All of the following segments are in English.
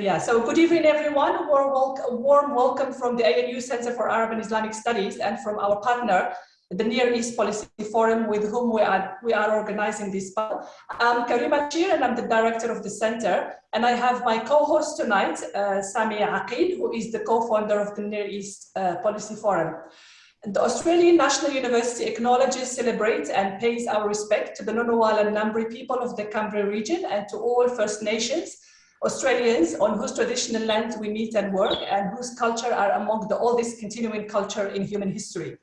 Yeah, so good evening, everyone. A warm, welcome, from the ANU Center for Arab and Islamic Studies and from our partner, the Near East Policy Forum, with whom we are, we are organizing this. panel. I'm Karima Laachir, and I'm the director of the center. And I have my co-host tonight, uh, Samia Aqil, who is the co-founder of the Near East uh, Policy Forum. The Australian National University acknowledges, celebrates, and pays our respect to the Ngunnawal and Ngambri people of the Canberra region and to all First Nations Australians on whose traditional land we meet and work and whose culture are among the oldest continuing culture in human history.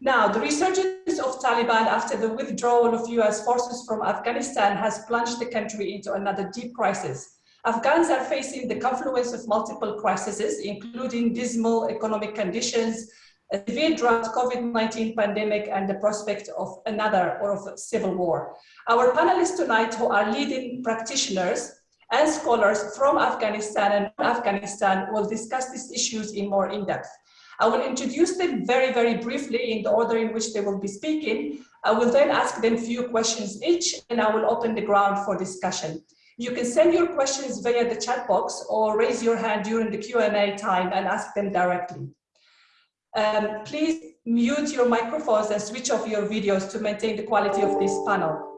Now, the resurgence of Taliban after the withdrawal of US forces from Afghanistan has plunged the country into another deep crisis. Afghans are facing the confluence of multiple crises, including dismal economic conditions, a severe drought, COVID-19 pandemic, and the prospect of another or of a civil war. Our panelists tonight, who are leading practitioners, and scholars from Afghanistan and Afghanistan will discuss these issues in more in-depth. I will introduce them very, very briefly in the order in which they will be speaking. I will then ask them a few questions each, and I will open the ground for discussion. You can send your questions via the chat box or raise your hand during the Q&A time and ask them directly. Um, please mute your microphones and switch off your videos to maintain the quality of this panel.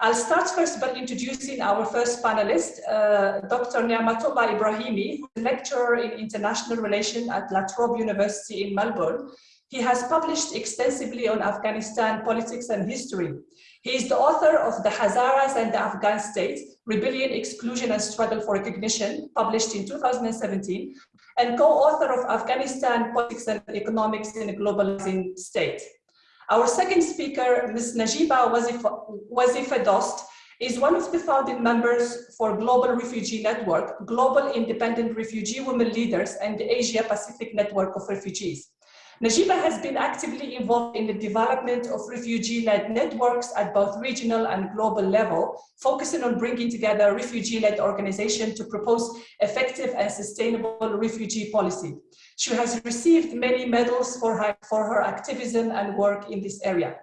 I'll start first by introducing our first panelist, uh, Dr. Niamatullah Ibrahimi, who's a lecturer in international relations at La Trobe University in Melbourne. He has published extensively on Afghanistan politics and history. He is the author of The Hazaras and the Afghan State, Rebellion, Exclusion and Struggle for Recognition, published in 2017, and co-author of Afghanistan Politics and Economics in a Globalizing State. Our second speaker, Ms. Najiba Wazifa Dost, is one of the founding members for Global Refugee Network, Global Independent Refugee Women Leaders, and the Asia Pacific Network of Refugees. Najiba has been actively involved in the development of refugee-led networks at both regional and global level, focusing on bringing together refugee-led organizations to propose effective and sustainable refugee policy. She has received many medals for her, for her activism and work in this area.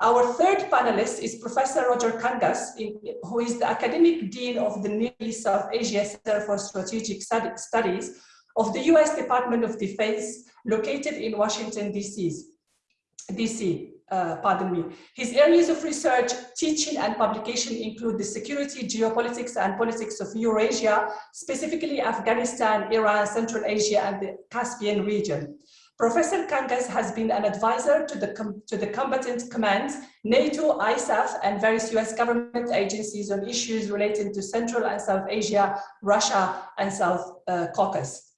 Our third panelist is Professor Roger Kangas, who is the Academic Dean of the East South Asia Center for Strategic Studies of the US Department of Defense, located in Washington, D.C. Uh, pardon me. His areas of research, teaching and publication include the security, geopolitics and politics of Eurasia, specifically Afghanistan, Iran, Central Asia and the Caspian region. Professor Kangas has been an advisor to the, to the combatant commands, NATO, ISAF, and various US government agencies on issues relating to Central and South Asia, Russia, and South uh, Caucasus.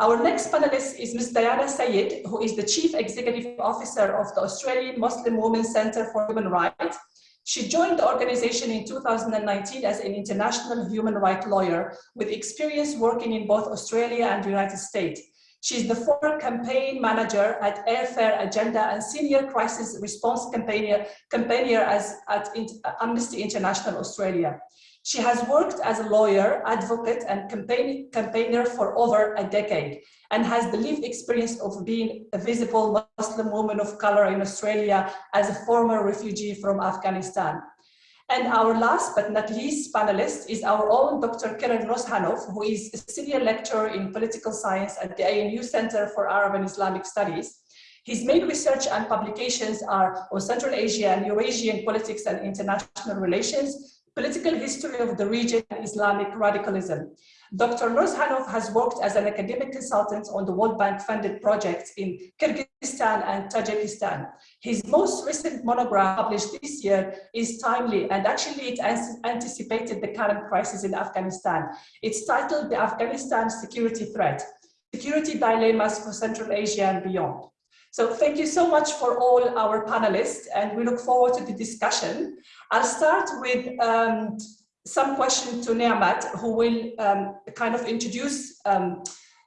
Our next panelist is Ms. Diana Sayed, who is the Chief Executive Officer of the Australian Muslim Women's Centre for Human Rights. She joined the organization in 2019 as an international human rights lawyer with experience working in both Australia and the United States. She's the former campaign manager at Fair Agenda and senior crisis response campaigner, campaigner as, at Amnesty International Australia. She has worked as a lawyer, advocate, and campaign, campaigner for over a decade and has the lived experience of being a visible Muslim woman of color in Australia as a former refugee from Afghanistan. And our last but not least panelist is our own Dr. Kirill Nourzhanov, who is a senior lecturer in political science at the ANU Center for Arab and Islamic Studies. His main research and publications are on Central Asia and Eurasian politics and international relations, political history of the region and Islamic radicalism. Dr. Nourzhanov has worked as an academic consultant on the World Bank funded projects in Kyrgyzstan and Tajikistan. His most recent monograph published this year is timely and actually it anticipated the current crisis in Afghanistan. It's titled The Afghanistan Security Threat, Security Dilemmas for Central Asia and Beyond. So thank you so much for all our panelists and we look forward to the discussion. I'll start with um, some question to Niamat who will um, kind of introduce um,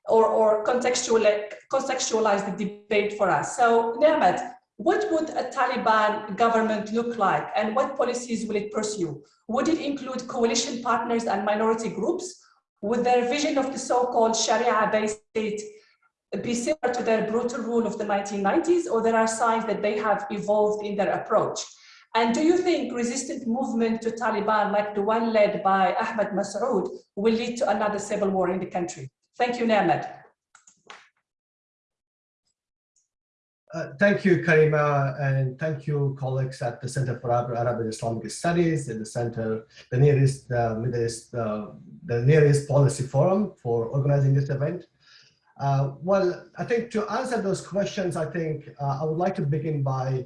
or, or contextualize, contextualize the debate for us. So Niamat, what would a Taliban government look like and what policies will it pursue? Would it include coalition partners and minority groups? Would their vision of the so-called Sharia-based state be similar to their brutal rule of the 1990s, or there are signs that they have evolved in their approach? And do you think resistant movement to Taliban, like the one led by Ahmad Massoud, will lead to another civil war in the country? Thank you, Niamat. Uh, thank you, Karima, and thank you, colleagues at the Center for Arab and Islamic Studies and the Center, the Near East uh, Middle East, uh, the Near East policy forum for organizing this event. Uh, well, I think to answer those questions, I think uh, I would like to begin by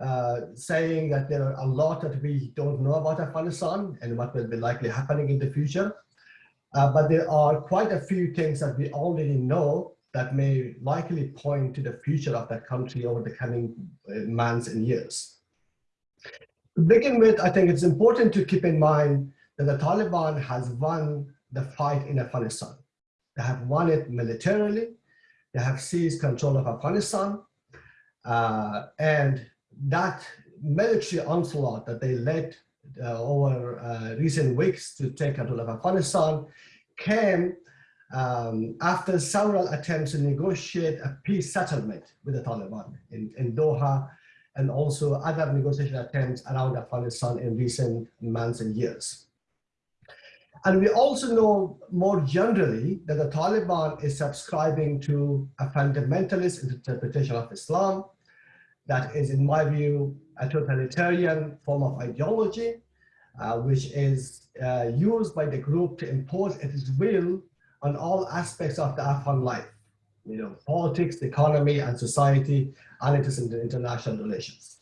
uh, saying that there are a lot that we don't know about Afghanistan and what will be likely happening in the future. but there are quite a few things that we already know that may likely point to the future of that country over the coming uh, months and years. To begin with, I think it's important to keep in mind that the Taliban has won the fight in Afghanistan. They have won it militarily, they have seized control of Afghanistan, uh, and that military onslaught that they led uh, over uh, recent weeks to take control of Afghanistan came um, after several attempts to negotiate a peace settlement with the Taliban in, in Doha and also other negotiation attempts around Afghanistan in recent months and years. And we also know more generally that the Taliban is subscribing to a fundamentalist interpretation of Islam that is, in my view, a totalitarian form of ideology, uh, which is uh, used by the group to impose its will on all aspects of the Afghan life, you know, politics, the economy, and society, and it is in the international relations.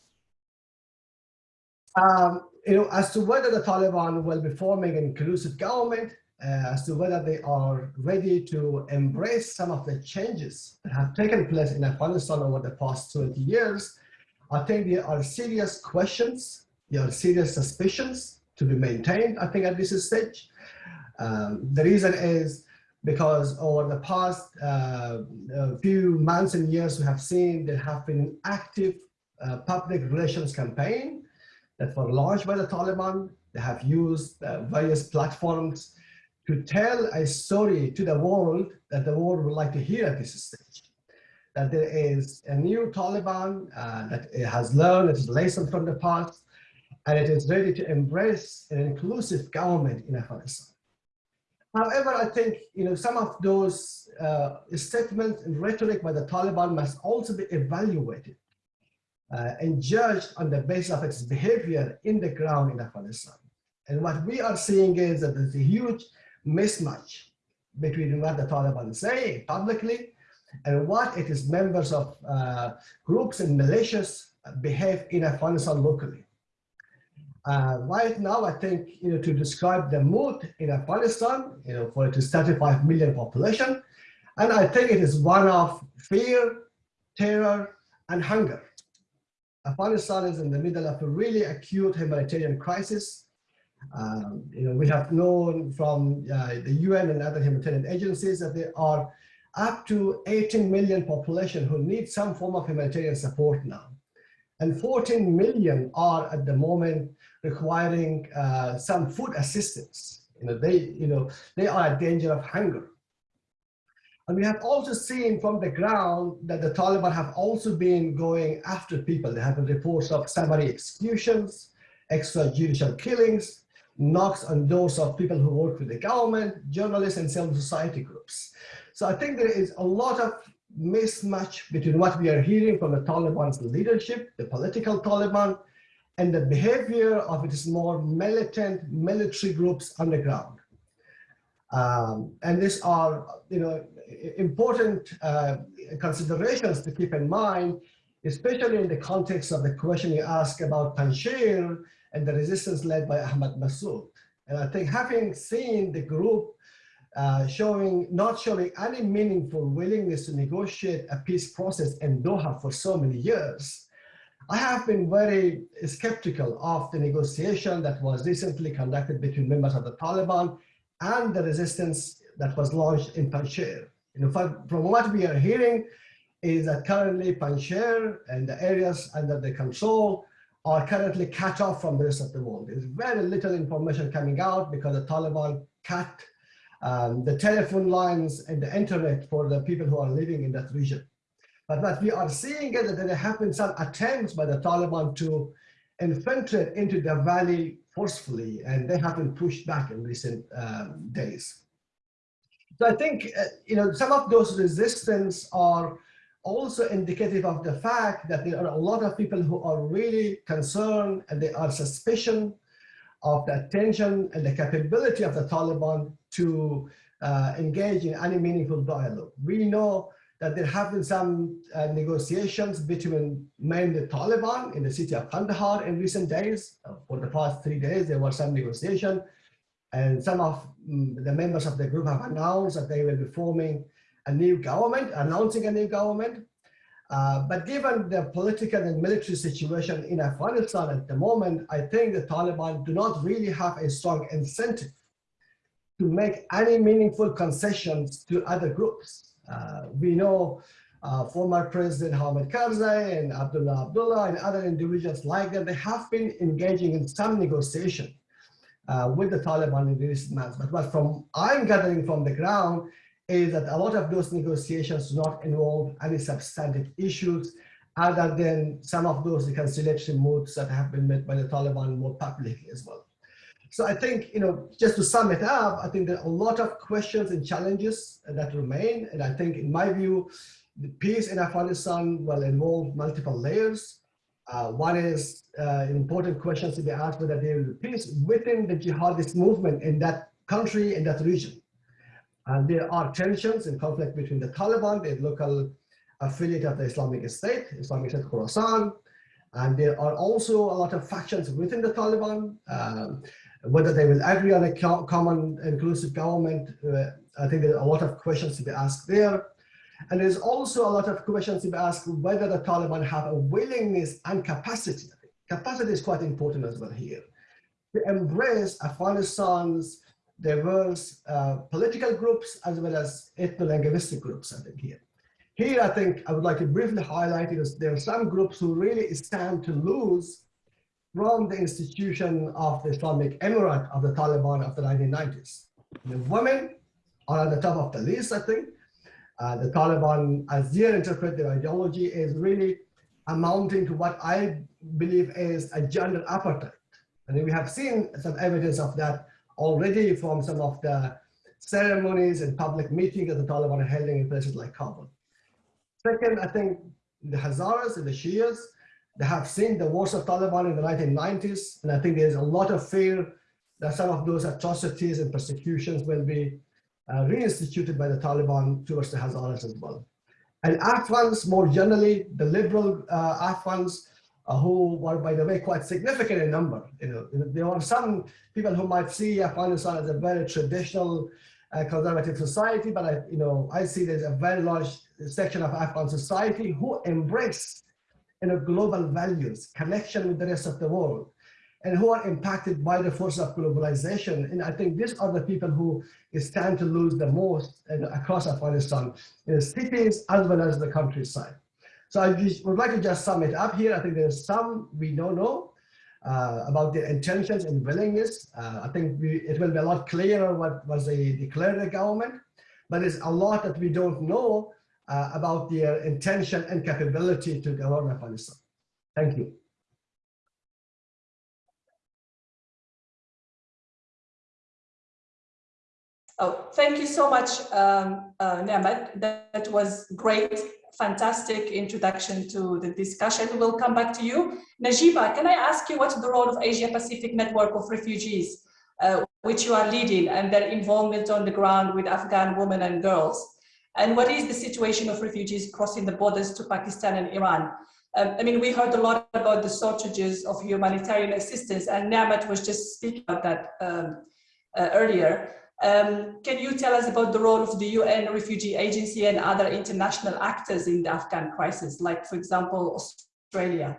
Um, you know, as to whether the Taliban will be forming an inclusive government, as to whether they are ready to embrace some of the changes that have taken place in Afghanistan over the past 20 years, I think there are serious questions, there are serious suspicions to be maintained, I think, at this stage. Um, the reason is because over the past uh, few months and years, we have seen there have been an active uh, public relations campaign that were launched by the Taliban. They have used uh, various platforms to tell a story to the world that the world would like to hear at this stage. That there is a new Taliban uh, that it has learned its lesson from the past, and it is ready to embrace an inclusive government in Afghanistan. However, I think you know some of those uh, statements and rhetoric by the Taliban must also be evaluated uh, and judged on the basis of its behavior in the ground in Afghanistan. And what we are seeing is that there's a huge mismatch between what the Taliban say publicly and what it is members of uh, groups and militias behave in Afghanistan locally. Uh, right now, I think, you know, to describe the mood in Afghanistan, you know, for it is 35 million population, and I think it is one of fear, terror, and hunger. Afghanistan is in the middle of a really acute humanitarian crisis. Um, you know, we have known from uh, the UN and other humanitarian agencies that there are up to 18 million population who need some form of humanitarian support now. And 14 million are at the moment requiring uh, some food assistance. You know, they, you know, they are at danger of hunger. And we have also seen from the ground that the Taliban have also been going after people. They have reports of summary executions, extrajudicial killings, knocks on doors of people who work with the government, journalists and civil society groups. So I think there is a lot of mismatch between what we are hearing from the Taliban's leadership, the political Taliban, and the behavior of its more militant military groups on the ground. Um, and these are, you know, important uh, considerations to keep in mind, especially in the context of the question you ask about Panjshir and the resistance led by Ahmad Massoud. And I think having seen the group uh, showing, not showing any meaningful willingness to negotiate a peace process in Doha for so many years, I have been very skeptical of the negotiation that was recently conducted between members of the Taliban and the resistance that was launched in Panjshir. You know, from what we are hearing is that currently Panjshir and the areas under the control are currently cut off from the rest of the world. There's very little information coming out because the Taliban cut um, the telephone lines and the internet for the people who are living in that region. But what we are seeing is that there have been some attempts by the Taliban to infiltrate into the valley forcefully, and they have been pushed back in recent um, days. So I think, uh, you know, some of those resistance are also indicative of the fact that there are a lot of people who are really concerned and they are suspicion of the attention and the capability of the Taliban to uh, engage in any meaningful dialogue. We know that there have been some uh, negotiations between mainly the Taliban in the city of Kandahar in recent days. Uh, for the past three days, there was some negotiation. And some of um, the members of the group have announced that they will be forming a new government, announcing a new government. Uh, but given the political and military situation in Afghanistan at the moment, I think the Taliban do not really have a strong incentive to make any meaningful concessions to other groups. Uh, we know uh, former President Hamid Karzai and Abdullah Abdullah and other individuals like that, they have been engaging in some negotiation uh, with the Taliban in recent months. But what from I'm gathering from the ground is that a lot of those negotiations do not involve any substantive issues other than some of those reconciliation moves that have been made by the Taliban more publicly as well. So I think, you know, just to sum it up, I think there are a lot of questions and challenges that remain. And I think in my view, the peace in Afghanistan will involve multiple layers. Uh, one is uh, important questions to be asked whether there will be peace within the jihadist movement in that country, in that region. And there are tensions and conflict between the Taliban, the local affiliate of the Islamic State, Islamic State Khorasan, and there are also a lot of factions within the Taliban. Um, whether they will agree on a common inclusive government, uh, I think there are a lot of questions to be asked there. And there's also a lot of questions to be asked whether the Taliban have a willingness and capacity. Capacity is quite important as well here. To embrace Afghanistan's diverse uh, political groups as well as ethno-linguistic groups, I think here. Here, I think I would like to briefly highlight is there are some groups who really stand to lose from the institution of the Islamic Emirate of the Taliban of the 1990s. The women are at the top of the list, I think. Uh, the Taliban, as they interpret their ideology, is really amounting to what I believe is a gender apartheid. And we have seen some evidence of that already from some of the ceremonies and public meetings that the Taliban are holding in places like Kabul. Second, I think the Hazaras and the Shias they have seen the wars of Taliban in the 1990s, and I think there's a lot of fear that some of those atrocities and persecutions will be uh, reinstituted by the Taliban towards the Hazaras as well. And Afghans, more generally, the liberal uh, Afghans, who were, by the way, quite significant in number. You know, there are some people who might see Afghanistan as a very traditional uh, conservative society, but I, you know, I see there's a very large section of Afghan society who embrace you know, global values, connection with the rest of the world, and who are impacted by the force of globalization. And I think these are the people who stand to lose the most across Afghanistan, in cities as well as the countryside. So I just would like to just sum it up here. I think there's some we don't know uh, about their intentions and willingness. Uh, I think we, it will be a lot clearer what was they declared the government, but there's a lot that we don't know uh, about their intention and capability to govern Afghanistan. Thank you. Oh, thank you so much, um, uh, That, that was great, fantastic introduction to the discussion. We'll come back to you. Najiba, can I ask you what's the role of Asia Pacific Network of Refugees, uh, which you are leading, and their involvement on the ground with Afghan women and girls? And what is the situation of refugees crossing the borders to Pakistan and Iran? Um, I mean, we heard a lot about the shortages of humanitarian assistance, and Niamat was just speaking about that um, uh, earlier. Um, can you tell us about the role of the UN Refugee Agency and other international actors in the Afghan crisis, like, for example, Australia?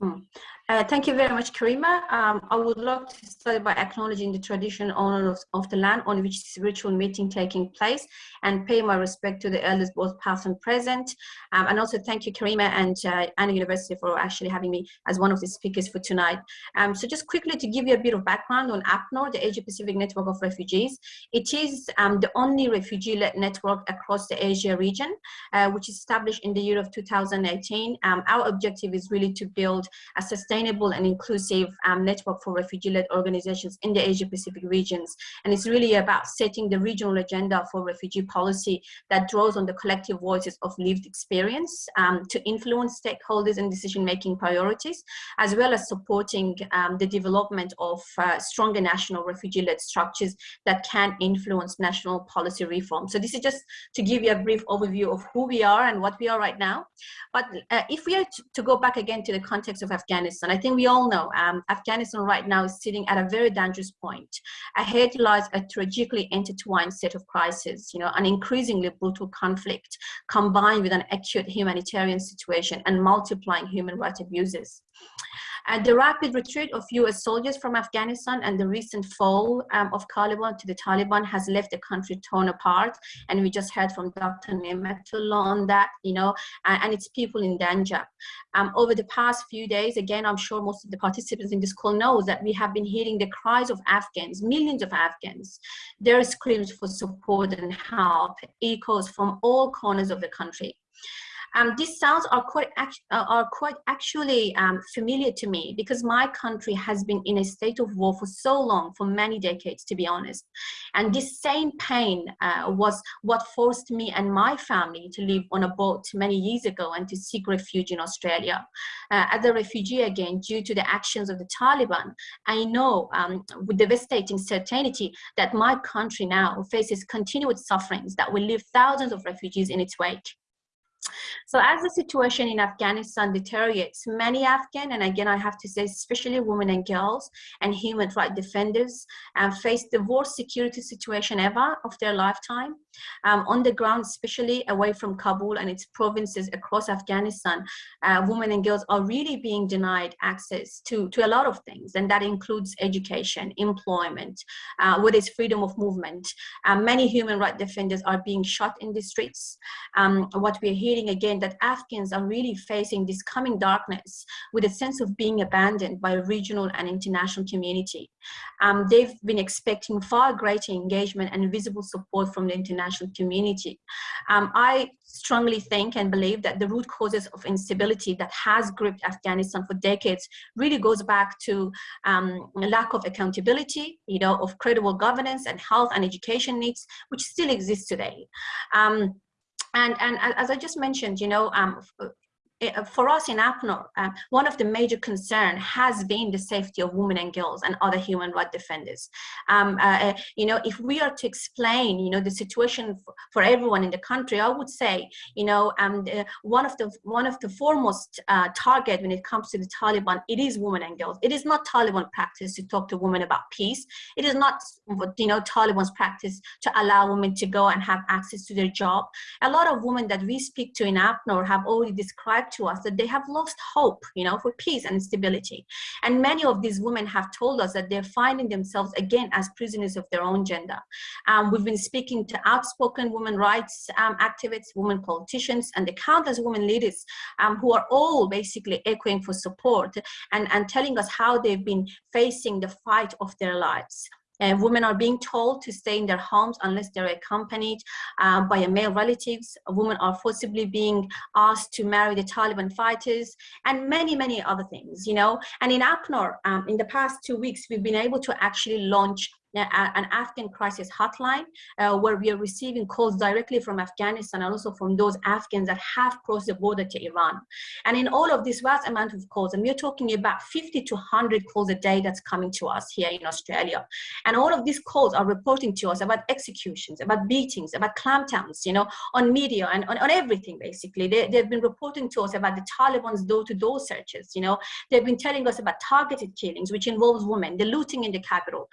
Hmm. Uh, thank you very much, Karima. Um, I would like to start by acknowledging the traditional owners of, of, the land on which this virtual meeting taking place and pay my respect to the elders both past and present. Um, and also thank you, Karima and uh, ANU University for actually having me as one of the speakers for tonight. Um, so just quickly to give you a bit of background on APNOR, the Asia Pacific Network of Refugees. It is um, the only refugee-led network across the Asia region, uh, which is established in the year of 2018. Um, our objective is really to build a sustainable sustainable and inclusive um, network for refugee-led organizations in the Asia-Pacific regions. And it's really about setting the regional agenda for refugee policy that draws on the collective voices of lived experience um, to influence stakeholders and decision-making priorities, as well as supporting um, the development of uh, stronger national refugee-led structures that can influence national policy reform. So this is just to give you a brief overview of who we are and what we are right now. But uh, if we are to, to, go back again to the context of Afghanistan, I think we all know um, Afghanistan right now is sitting at a very dangerous point. Ahead lies a tragically intertwined set of crises, you know, an increasingly brutal conflict combined with an acute humanitarian situation and multiplying human rights abuses. Uh, the rapid retreat of US soldiers from Afghanistan and the recent fall um, of Taliban to the Taliban has left the country torn apart. And we just heard from Dr. Niamatullah on that, you know, and, and its people in danger. Um, over the past few days, again, I'm sure most of the participants in this call knows that we have been hearing the cries of Afghans, millions of Afghans. Their screams for support and help echoes from all corners of the country. Um, these sounds are quite, uh, are quite actually um, familiar to me because my country has been in a state of war for so long, for many decades, to be honest. And this same pain uh, was what forced me and my family to live on a boat many years ago and to seek refuge in Australia. Uh, as a refugee again, due to the actions of the Taliban, I know um, with devastating certainty that my country now faces continued sufferings that will leave thousands of refugees in its wake. So as the situation in Afghanistan deteriorates, many Afghan, and again I have to say especially women and girls and human rights defenders um, face the worst security situation ever of their lifetime. Um, on the ground, especially away from Kabul and its provinces across Afghanistan, uh, women and girls are really being denied access to, to a lot of things, and that includes education, employment, uh, with its freedom of movement. Uh, many human rights defenders are being shot in the streets. Um, what we're hearing again, that Afghans are really facing this coming darkness with a sense of being abandoned by a regional and international community. Um, they've been expecting far greater engagement and visible support from the international community. Um, I strongly think and believe that the root causes of instability that has gripped Afghanistan for decades really goes back to um, lack of accountability, you know, of credible governance and health and education needs, which still exist today. Um, and, and as I just mentioned, you know, um, for us in APNOR, um, one of the major concern has been the safety of women and girls and other human rights defenders. Um, uh, uh, you know, if we are to explain, you know, the situation for, everyone in the country, I would say, you know, um, the, one of the one of the foremost uh, target when it comes to the Taliban, it is women and girls. It is not Taliban practice to talk to women about peace. It is not, you know, Taliban's practice to allow women to go and have access to their job. A lot of women that we speak to in APNOR have already described to us that they have lost hope, you know, for peace and stability. And many of these women have told us that they're finding themselves again as prisoners of their own gender. Um, we've been speaking to outspoken women rights um, activists, women politicians, and the countless women leaders um, who are all basically echoing for support and, and telling us how they've been facing the fight of their lives. Uh, women are being told to stay in their homes unless they're accompanied uh, by a male relatives. Women are forcibly being asked to marry the Taliban fighters and many, many other things, you know. And in APNOR, um, in the past two weeks, we've been able to actually launch an Afghan crisis hotline uh, where we are receiving calls directly from Afghanistan and also from those Afghans that have crossed the border to Iran. And in all of this vast amount of calls, and we're talking about 50 to 100 calls a day that's coming to us here in Australia. And all of these calls are reporting to us about executions, about beatings, about clampdowns, you know, on media and on, on everything, basically. They, they've been reporting to us about the Taliban's door-to-door -door searches, you know. They've been telling us about targeted killings, which involves women, the looting in the capital.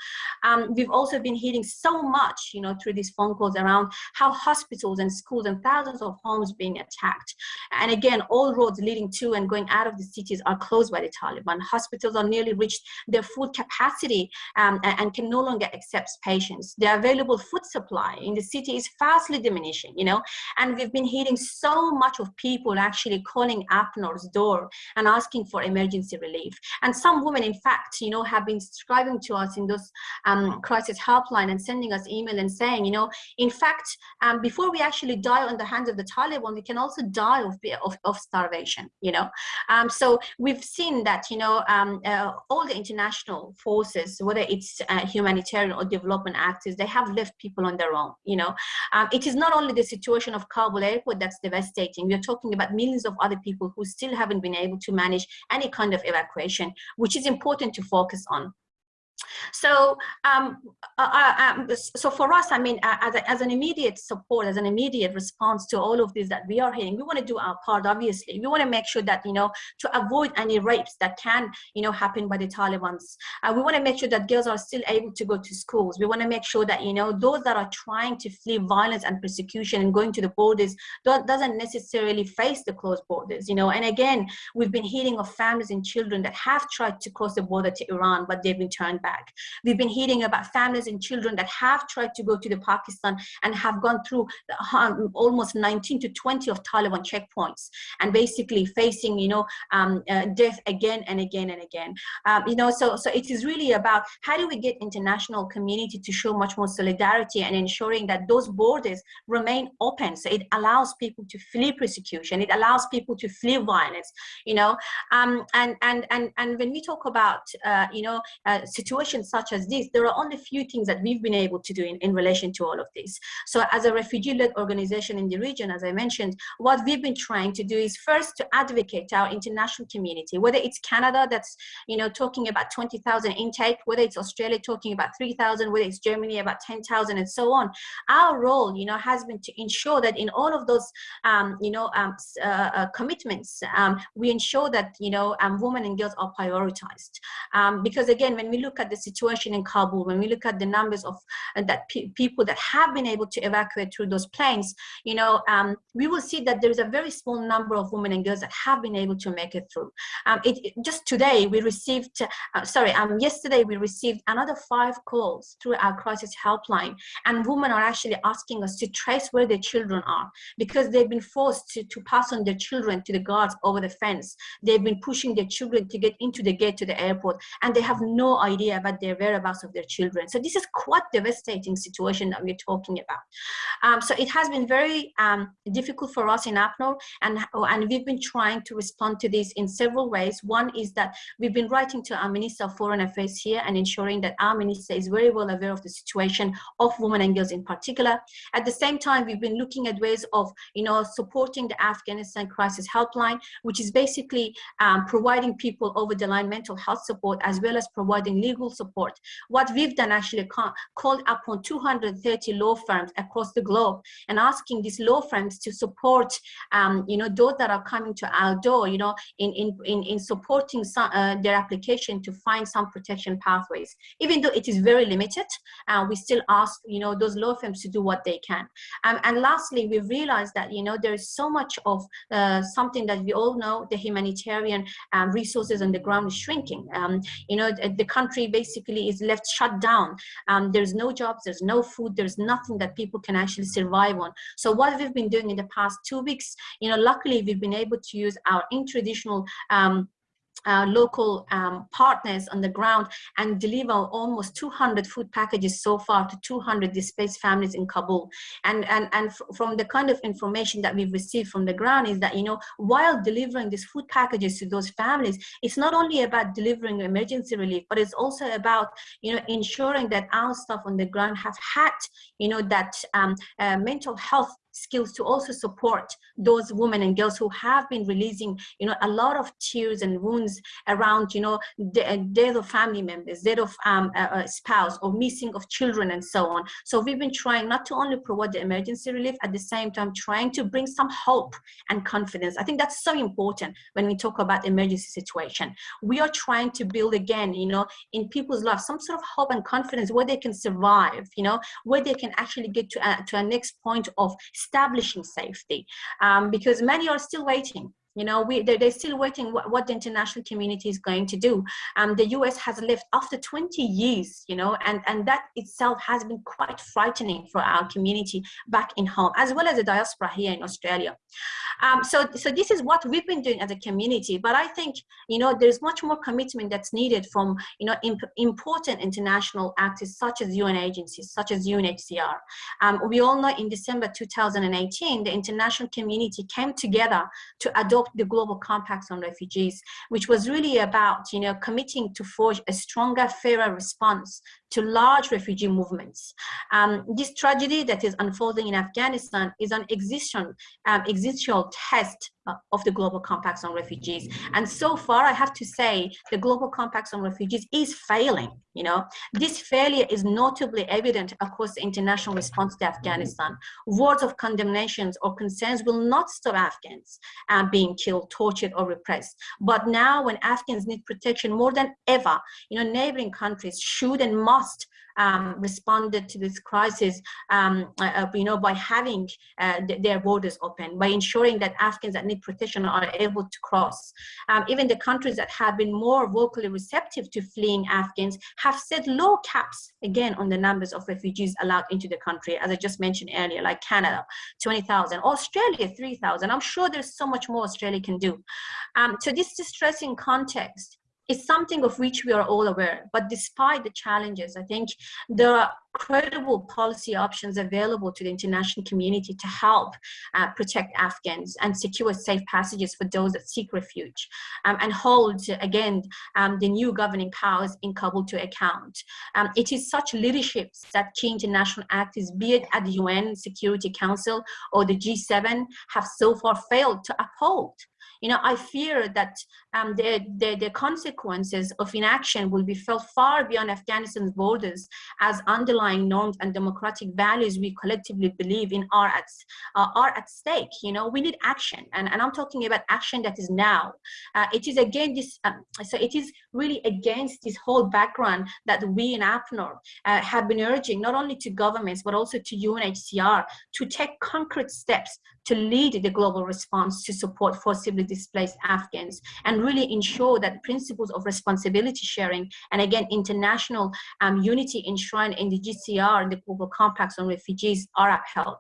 Um, we've also been hearing so much, you know, through these phone calls around how hospitals and schools and thousands of homes being attacked. And again, all roads leading to and going out of the cities are closed by the Taliban. Hospitals are nearly reached their full capacity um, and can no longer accept patients. The available food supply in the city is fastly diminishing, you know, and we've been hearing so much of people actually calling APNOR's door and asking for emergency relief. And some women, in fact, you know, have been describing to us in those um, crisis helpline and sending us email and saying, you know, in fact, um, before we actually die on the hands of the Taliban, we can also die of, of, of starvation, you know. Um, so we've seen that, you know, um, uh, all the international forces, whether it's uh, humanitarian or development actors, they have left people on their own, you know. Um, it is not only the situation of Kabul airport that's devastating. We're talking about millions of other people who still haven't been able to manage any kind of evacuation, which is important to focus on. So, um, uh, uh, um, so for us, I mean, as, a, as an immediate support, as an immediate response to all of this that we are hearing, we want to do our part. Obviously, we want to make sure that you know to avoid any rapes that can you know happen by the Taliban's. Uh, we want to make sure that girls are still able to go to schools. We want to make sure that you know those that are trying to flee violence and persecution and going to the borders doesn't necessarily face the closed borders. You know, and again, we've been hearing of families and children that have tried to cross the border to Iran, but they've been turned back. We've been hearing about families and children that have tried to go to the Pakistan and have gone through um, almost 19 to 20 of Taliban checkpoints and basically facing, you know, um, uh, death again and again and again. Um, you know, so, so it is really about how do we get international community to show much more solidarity and ensuring that those borders remain open. So it allows people to flee persecution. It allows people to flee violence, you know, um, and, and, and, and when we talk about, uh, you know, uh, situations situations such as this, there are only a few things that we've been able to do in, in relation to all of this. So as a refugee-led organization in the region, as I mentioned, what we've been trying to do is first to advocate our international community, whether it's Canada that's, you know, talking about 20,000 intake, whether it's Australia talking about 3,000, whether it's Germany about 10,000 and so on. Our role, you know, has been to ensure that in all of those, um, you know, um, uh, uh, commitments, um, we ensure that, you know, um, women and girls are prioritized. Um, because again, when we look at the situation in Kabul, when we look at the numbers of uh, that pe people that have been able to evacuate through those planes, you know, um, we will see that there is a very small number of women and girls that have been able to make it through. Um, it, it, just today, we received, uh, sorry, um, yesterday we received another five calls through our crisis helpline, and women are actually asking us to trace where their children are because they've been forced to, to pass on their children to the guards over the fence. They've been pushing their children to get into the gate to the airport, and they have no idea about their whereabouts of their children. So this is quite devastating situation that we're talking about. Um, so it has been very um, difficult for us in APNOR and, and we've been trying to respond to this in several ways. One is that we've been writing to our Minister of Foreign Affairs here and ensuring that our minister is very well aware of the situation of women and girls in particular. At the same time, we've been looking at ways of, you know, supporting the Afghanistan Crisis Helpline, which is basically um, providing people over the line mental health support as well as providing legal support support. What we've done actually called upon 230 law firms across the globe and asking these law firms to support, um, you know, those that are coming to our door, you know, in, in, in, in supporting some, uh, their application to find some protection pathways. Even though it is very limited, uh, we still ask, you know, those law firms to do what they can. Um, and lastly, we realized that, you know, there is so much of uh, something that we all know, the humanitarian um, resources on the ground is shrinking. Um, you know, the, the country basically basically is left shut down. Um, there's no jobs, there's no food, there's nothing that people can actually survive on. So what we've been doing in the past two weeks, you know, luckily we've been able to use our in-traditional um, uh, local um, partners on the ground and deliver almost 200 food packages so far to 200 displaced families in Kabul. And, and, and from the kind of information that we've received from the ground is that, you know, while delivering these food packages to those families, it's not only about delivering emergency relief, but it's also about, you know, ensuring that our staff on the ground have had, you know, that um, uh, mental health skills to also support those women and girls who have been releasing, you know, a lot of tears and wounds around, you know, uh, death of family members, death of um, a, a spouse or missing of children and so on. So we've been trying not to only provide the emergency relief, at the same time trying to bring some hope and confidence. I think that's so important when we talk about emergency situation. We are trying to build again, you know, in people's lives, some sort of hope and confidence where they can survive, you know, where they can actually get to a, to a next point of establishing safety um, because many are still waiting you know we they're, they're still waiting what, what, the international community is going to do um, the us has left after 20 years you know and and that itself has been quite frightening for our community back in home as well as the diaspora here in australia Um, so, so this is what we've been doing as a community, but I think, you know, there's much more commitment that's needed from, you know, imp important international actors such as UN agencies, such as UNHCR. Um, we all know in December 2018, the international community came together to adopt the Global Compacts on Refugees, which was really about, you know, committing to forge a stronger, fairer response to large refugee movements. Um, this tragedy that is unfolding in Afghanistan is an existential, um, existential test of the Global Compacts on Refugees. And so far, I have to say, the Global Compacts on Refugees is failing. You know, this failure is notably evident across the international response to Afghanistan. Words of condemnations or concerns will not stop Afghans uh, being killed, tortured, or repressed. But now, when Afghans need protection more than ever, you know, neighboring countries should and must um, responded to this crisis, um, uh, uh you know, by having uh, th their borders open, by ensuring that Afghans that need protection are able to cross. Um, even the countries that have been more vocally receptive to fleeing Afghans have set low caps, again, on the numbers of refugees allowed into the country, as I just mentioned earlier, like Canada, 20,000, Australia, 3,000. I'm sure there's so much more Australia can do. Um, so this distressing context is something of which we are all aware. But despite the challenges, I think are credible policy options available to the international community to help uh, protect Afghans and secure safe passages for those that seek refuge um, and hold, again, um, the new governing powers in Kabul to account. Um, it is such leaderships that key international actors, be it at the UN Security Council or the G7, have so far failed to uphold you know, I fear that um, the, the, the consequences of inaction will be felt far beyond Afghanistan's borders as underlying norms and democratic values we collectively believe in are at, uh, are at stake. You know, we need action. And, and I'm talking about action that is now. Uh, it is again this, um, so it is really against this whole background that we in APNOR uh, have been urging not only to governments, but also to UNHCR to take concrete steps to lead the global response to support forcibly displaced Afghans and really ensure that principles of responsibility sharing and again international um, unity enshrined in the GCR and the Global Compacts on Refugees are upheld.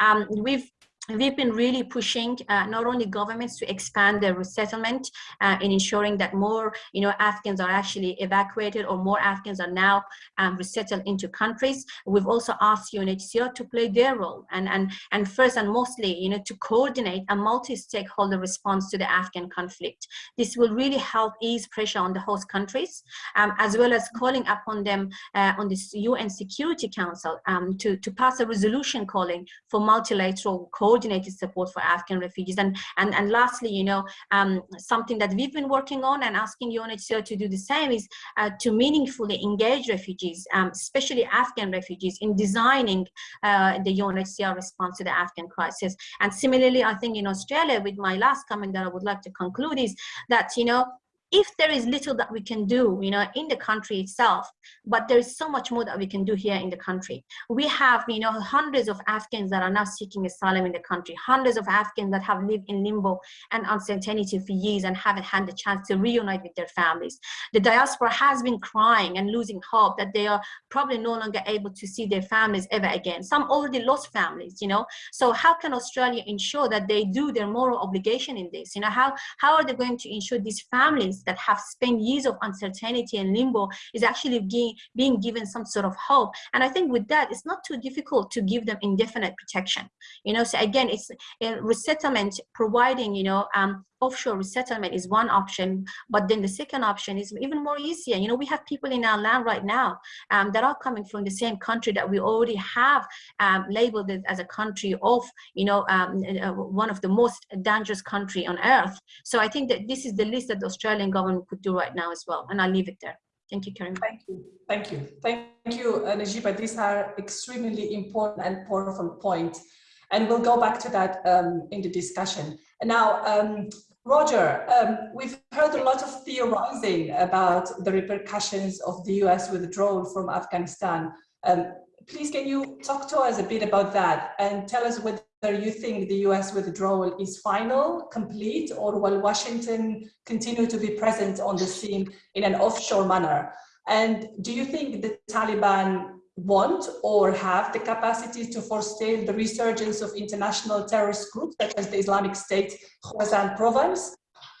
Um, we've we've been really pushing uh, not only governments to expand their resettlement uh, in ensuring that more you know Afghans are actually evacuated or more Afghans are now um, resettled into countries. We've also asked UNHCR to play their role and and and first and mostly you know to coordinate a multi-stakeholder response to the Afghan conflict. This will really help ease pressure on the host countries um, as well as calling upon them uh, on this UN Security Council um, to to pass a resolution calling for multilateral coordinated support for Afghan refugees. And, and, and lastly, you know, um, something that we've been working on and asking UNHCR to do the same is uh, to meaningfully engage refugees, um, especially Afghan refugees, in designing uh, the UNHCR response to the Afghan crisis. And similarly, I think in Australia, with my last comment that I would like to conclude is that, you know, if there is little that we can do, you know, in the country itself, but there is so much more that we can do here in the country. We have, you know, hundreds of Afghans that are now seeking asylum in the country, hundreds of Afghans that have lived in limbo and uncertainty for years and haven't had the chance to reunite with their families. The diaspora has been crying and losing hope that they are probably no longer able to see their families ever again. Some already lost families, you know. So how can Australia ensure that they do their moral obligation in this? You know, how, how are they going to ensure these families that have spent years of uncertainty and limbo is actually being, being given some sort of hope. And I think with that, it's not too difficult to give them indefinite protection. You know, so again, it's uh, resettlement providing, you know, um, offshore resettlement is one option, but then the second option is even more easier. You know, we have people in our land right now um, that are coming from the same country that we already have um, labeled as a country of, you know, um, uh, one of the most dangerous country on earth. So I think that this is the list that the Australian government could do right now as well. And I'll leave it there. Thank you, Karen. Thank you. Thank you. Thank you, uh, Najiba. These are extremely important and powerful points. And we'll go back to that um, in the discussion. Now, um, Roger, um, we've heard a lot of theorizing about the repercussions of the US withdrawal from Afghanistan. Um, please, can you talk to us a bit about that and tell us whether you think the US withdrawal is final, complete, or will Washington continue to be present on the scene in an offshore manner? And do you think the Taliban want or have the capacity to forestall the resurgence of international terrorist groups such as the Islamic State Khorasan province?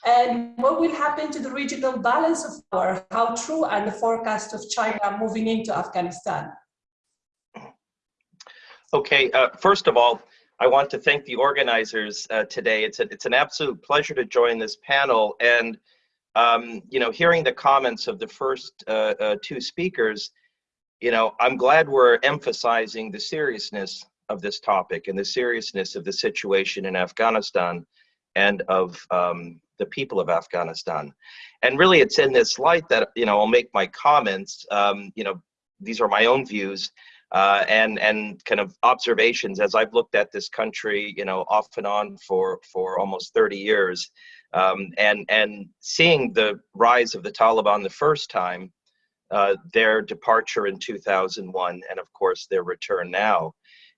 And what will happen to the regional balance of power? How true are the forecasts of China moving into Afghanistan? Okay, uh, first of all, I want to thank the organizers uh, today. It's, a, it's an absolute pleasure to join this panel. And, um, you know, hearing the comments of the first uh, uh two speakers, you know, I'm glad we're emphasizing the seriousness of this topic and the seriousness of the situation in Afghanistan and of um, the people of Afghanistan. And really it's in this light that, you know, I'll make my comments, um, you know, these are my own views uh, and, and kind of observations as I've looked at this country, you know, off and on for, for almost 30 years. Um, and, and seeing the rise of the Taliban the first time, uh, their departure in 2001, and of course their return now.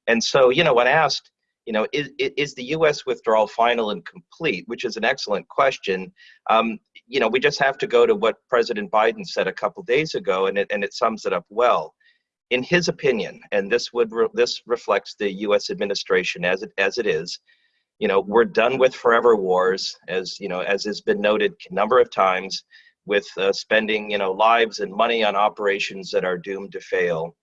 And so, you know, when asked, you know, is, is the U.S. withdrawal final and complete, which is an excellent question. Um, you know, we just have to go to what President Biden said a couple days ago, and it, and it sums it up well. In his opinion, and this would re this reflects the U.S. administration as it as it is, you know, we're done with forever wars, as you know, as has been noted a number of times, with uh, spending you know lives and money on operations that are doomed to fail.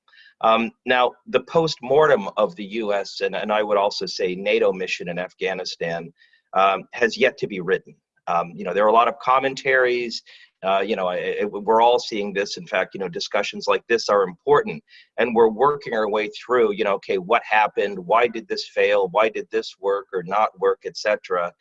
Um, now, the post-mortem of the U.S. And, and I would also say NATO mission in Afghanistan um, has yet to be written. Um, you know, there are a lot of commentaries. Uh, you know, we're all seeing this. In fact, you know, discussions like this are important, and we're working our way through. You know, okay, what happened? Why did this fail? Why did this work or not work, etc.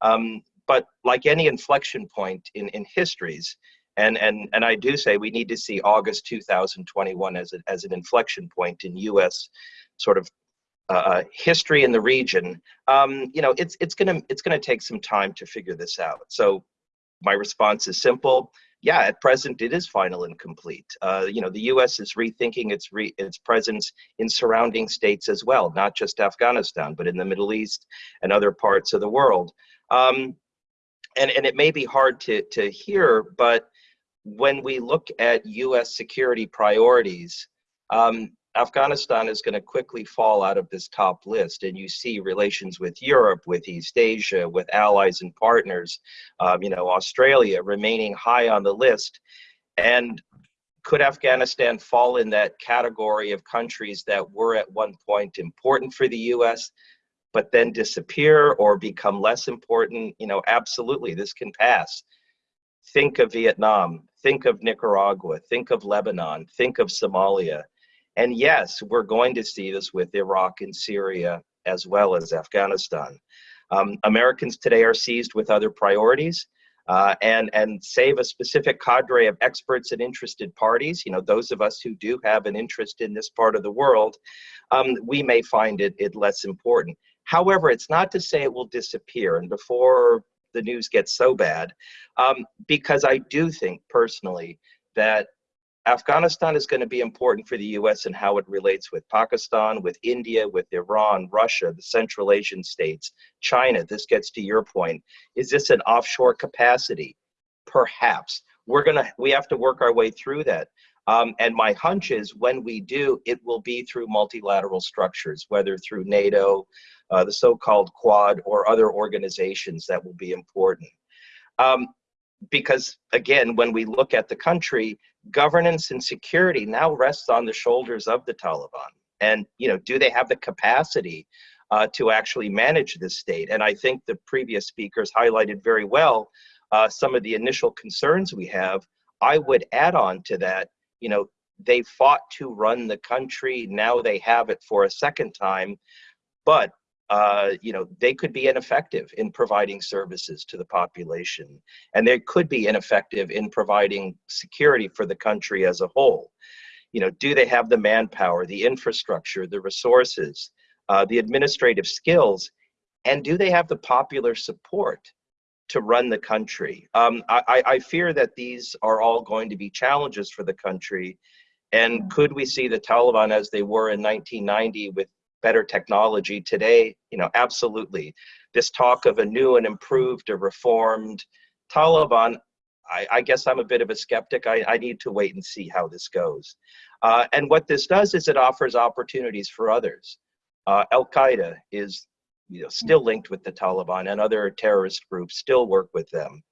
Um, but like any inflection point in in histories, and, and, and I do say we need to see August 2021 as, a, as an inflection point in U.S. sort of uh, uh, history in the region. Um, you know, it's, it's gonna, it's gonna take some time to figure this out. So my response is simple. Yeah, at present it is final and complete. Uh, you know, the U.S. is rethinking its re its presence in surrounding states as well, not just Afghanistan, but in the Middle East and other parts of the world. Um, and and it may be hard to to hear, but when we look at US security priorities, um, Afghanistan is going to quickly fall out of this top list. And you see relations with Europe, with East Asia, with allies and partners, um, you know, Australia remaining high on the list. And could Afghanistan fall in that category of countries that were at one point important for the US, but then disappear or become less important? You know, absolutely, this can pass. Think of Vietnam, think of Nicaragua, think of Lebanon, think of Somalia. And yes, we're going to see this with Iraq and Syria as well as Afghanistan. Um, Americans today are seized with other priorities. Uh, and and save a specific cadre of experts and interested parties, you know, those of us who do have an interest in this part of the world, um, we may find it, it less important. However, it's not to say it will disappear. And before the news gets so bad, um, because I do think personally that Afghanistan is going to be important for the US and how it relates with Pakistan, with India, with Iran, Russia, the Central Asian states, China. This gets to your point. Is this an offshore capacity? Perhaps. We're going to, we have to work our way through that. Um, and my hunch is when we do, it will be through multilateral structures, whether through NATO, uh, the so-called Quad, or other organizations that will be important. Um, because again, when we look at the country, governance and security now rests on the shoulders of the Taliban. And you know, do they have the capacity uh, to actually manage this state? And I think the previous speakers highlighted very well uh, some of the initial concerns we have. I would add on to that, you know, they fought to run the country. Now they have it for a second time. But uh, you know, they could be ineffective in providing services to the population, and they could be ineffective in providing security for the country as a whole. You know, do they have the manpower, the infrastructure, the resources, uh, the administrative skills, and do they have the popular support to run the country? Um, I, I fear that these are all going to be challenges for the country. And could we see the Taliban as they were in 1990 with better technology today, you know, absolutely. This talk of a new and improved or reformed Taliban, I, I guess I'm a bit of a skeptic. I, I, need to wait and see how this goes. Uh, and what this does is it offers opportunities for others. Uh, Al Qaeda is you know, still linked with the Taliban, and other terrorist groups still work with them.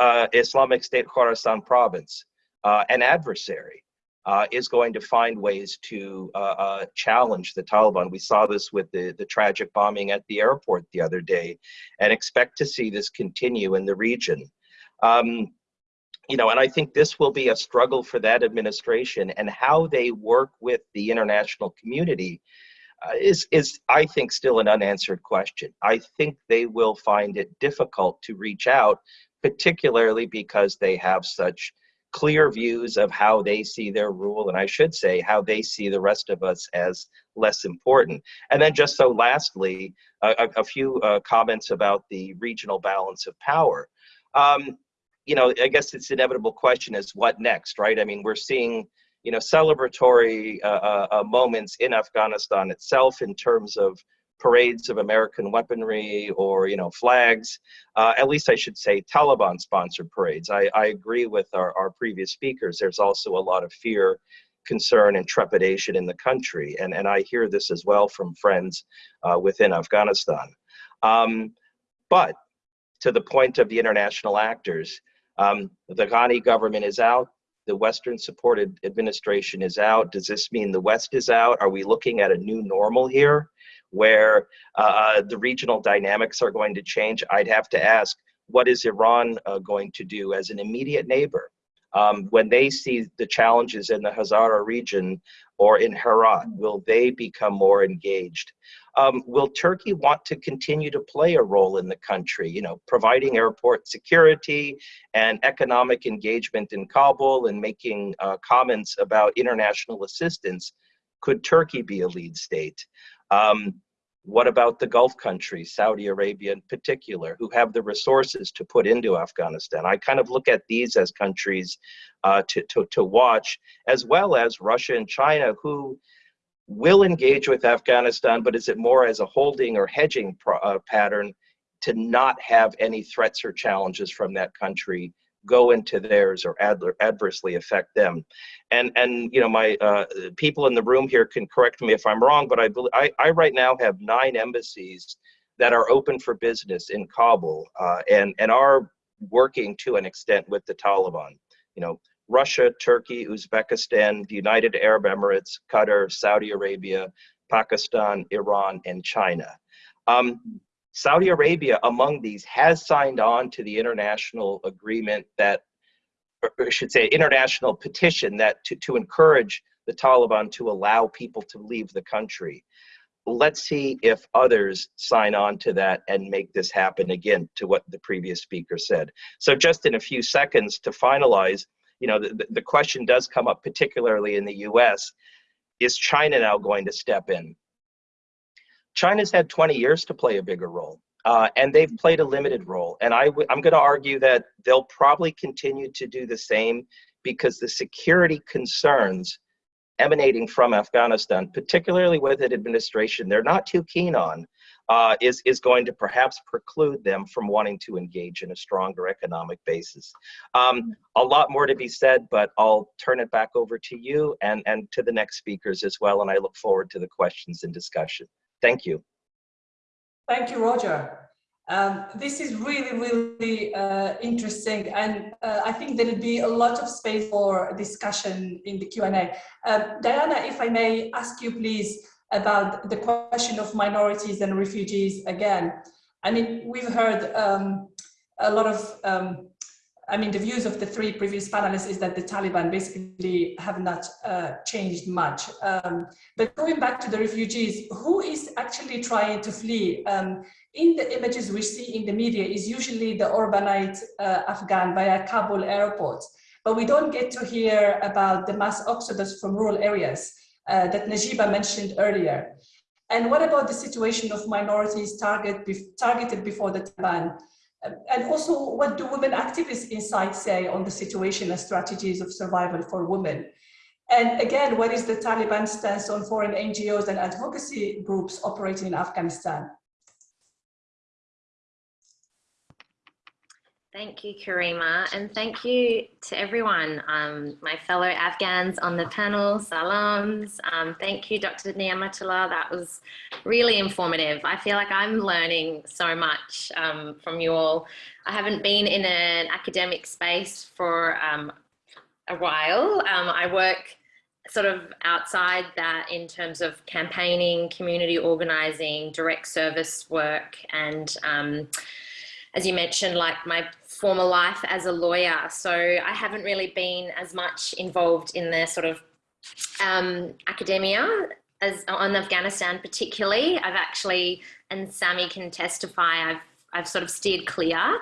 Uh, Islamic State Khorasan province, uh, an adversary, uh, is going to find ways to uh, uh, challenge the Taliban. We saw this with the, the tragic bombing at the airport the other day and expect to see this continue in the region. Um, you know, and I think this will be a struggle for that administration and how they work with the international community uh, is, is, I think, still an unanswered question. I think they will find it difficult to reach out, particularly because they have such clear views of how they see their rule, and I should say how they see the rest of us as less important. And then just so lastly, a, a few uh, comments about the regional balance of power. Um, you know, I guess it's inevitable question is what next, right? I mean, we're seeing, you know, celebratory uh, uh, uh moments in Afghanistan itself in terms of parades of American weaponry or you know flags. Uh, at least I should say Taliban-sponsored parades. I, I agree with our, our previous speakers. There's also a lot of fear, concern, and trepidation in the country, and and I hear this as well from friends uh, within Afghanistan. Um, but to the point of the international actors, um, the Ghani government is out. The Western supported administration is out. Does this mean the West is out? Are we looking at a new normal here? Where uh, the regional dynamics are going to change, I'd have to ask, what is Iran uh, going to do as an immediate neighbor? Um, when they see the challenges in the Hazara region or in Herat, will they become more engaged? Um, will Turkey want to continue to play a role in the country, you know, providing airport security and economic engagement in Kabul and making uh, comments about international assistance? Could Turkey be a lead state? Um, what about the Gulf countries, Saudi Arabia in particular, who have the resources to put into Afghanistan? I kind of look at these as countries uh, to, to, to watch, as well as Russia and China, who will engage with Afghanistan, but is it more as a holding or hedging uh, pattern to not have any threats or challenges from that country go into theirs or ad adversely affect them. And and you know my uh, people in the room here can correct me if I'm wrong, but I, I, I right now have nine embassies that are open for business in Kabul uh, and and are working to an extent with the Taliban. You know. Russia, Turkey, Uzbekistan, the United Arab Emirates, Qatar, Saudi Arabia, Pakistan, Iran, and China. Um, Saudi Arabia, among these, has signed on to the international agreement that, or I should say, international petition that to, to encourage the Taliban to allow people to leave the country. Let's see if others sign on to that and make this happen again, to what the previous speaker said. So, just in a few seconds to finalize, you know, the, the question does come up, particularly in the US. Is China now going to step in? China's had 20 years to play a bigger role. Uh, and they've played a limited role. And i w- I'm going to argue that they'll probably continue to do the same because the security concerns emanating from Afghanistan, particularly with an administration they're not too keen on, uh, is, is going to perhaps preclude them from wanting to engage in a stronger economic basis. Um, a lot more to be said, but I'll turn it back over to you and, and to the next speakers as well. And I look forward to the questions and discussion. Thank you. Thank you, Roger. Um, this is really, really uh, interesting, and uh, I think there will be a lot of space for discussion in the Q&A. Um, Diana, if I may ask you, please, about the question of minorities and refugees again. I mean, we've heard um, a lot of um, I mean, the views of the three previous panelists is that the Taliban basically have not uh, changed much. Um, but going back to the refugees, who is actually trying to flee? Um, in the images we see in the media is usually the urbanite uh, Afghan via Kabul airport. But we don't get to hear about the mass exodus from rural areas uh, that Najiba mentioned earlier. And what about the situation of minorities target, targeted before the Taliban? And also what do women activists inside say on the situation and strategies of survival for women? And again, what is the Taliban stance on foreign NGOs and advocacy groups operating in Afghanistan? Thank you, Karima, and thank you to everyone, um, my fellow Afghans on the panel, salams. Um, thank you, Dr. Niamatullah. That was really informative. I feel like I'm learning so much um, from you all. I haven't been in an academic space for um, a while. Um, I work sort of outside that in terms of campaigning, community organizing, direct service work, and um, as you mentioned, like my former life as a lawyer. So I haven't really been as much involved in the sort of um, academia as on Afghanistan particularly. I've actually, and Sammy can testify, I've, I've sort of steered clear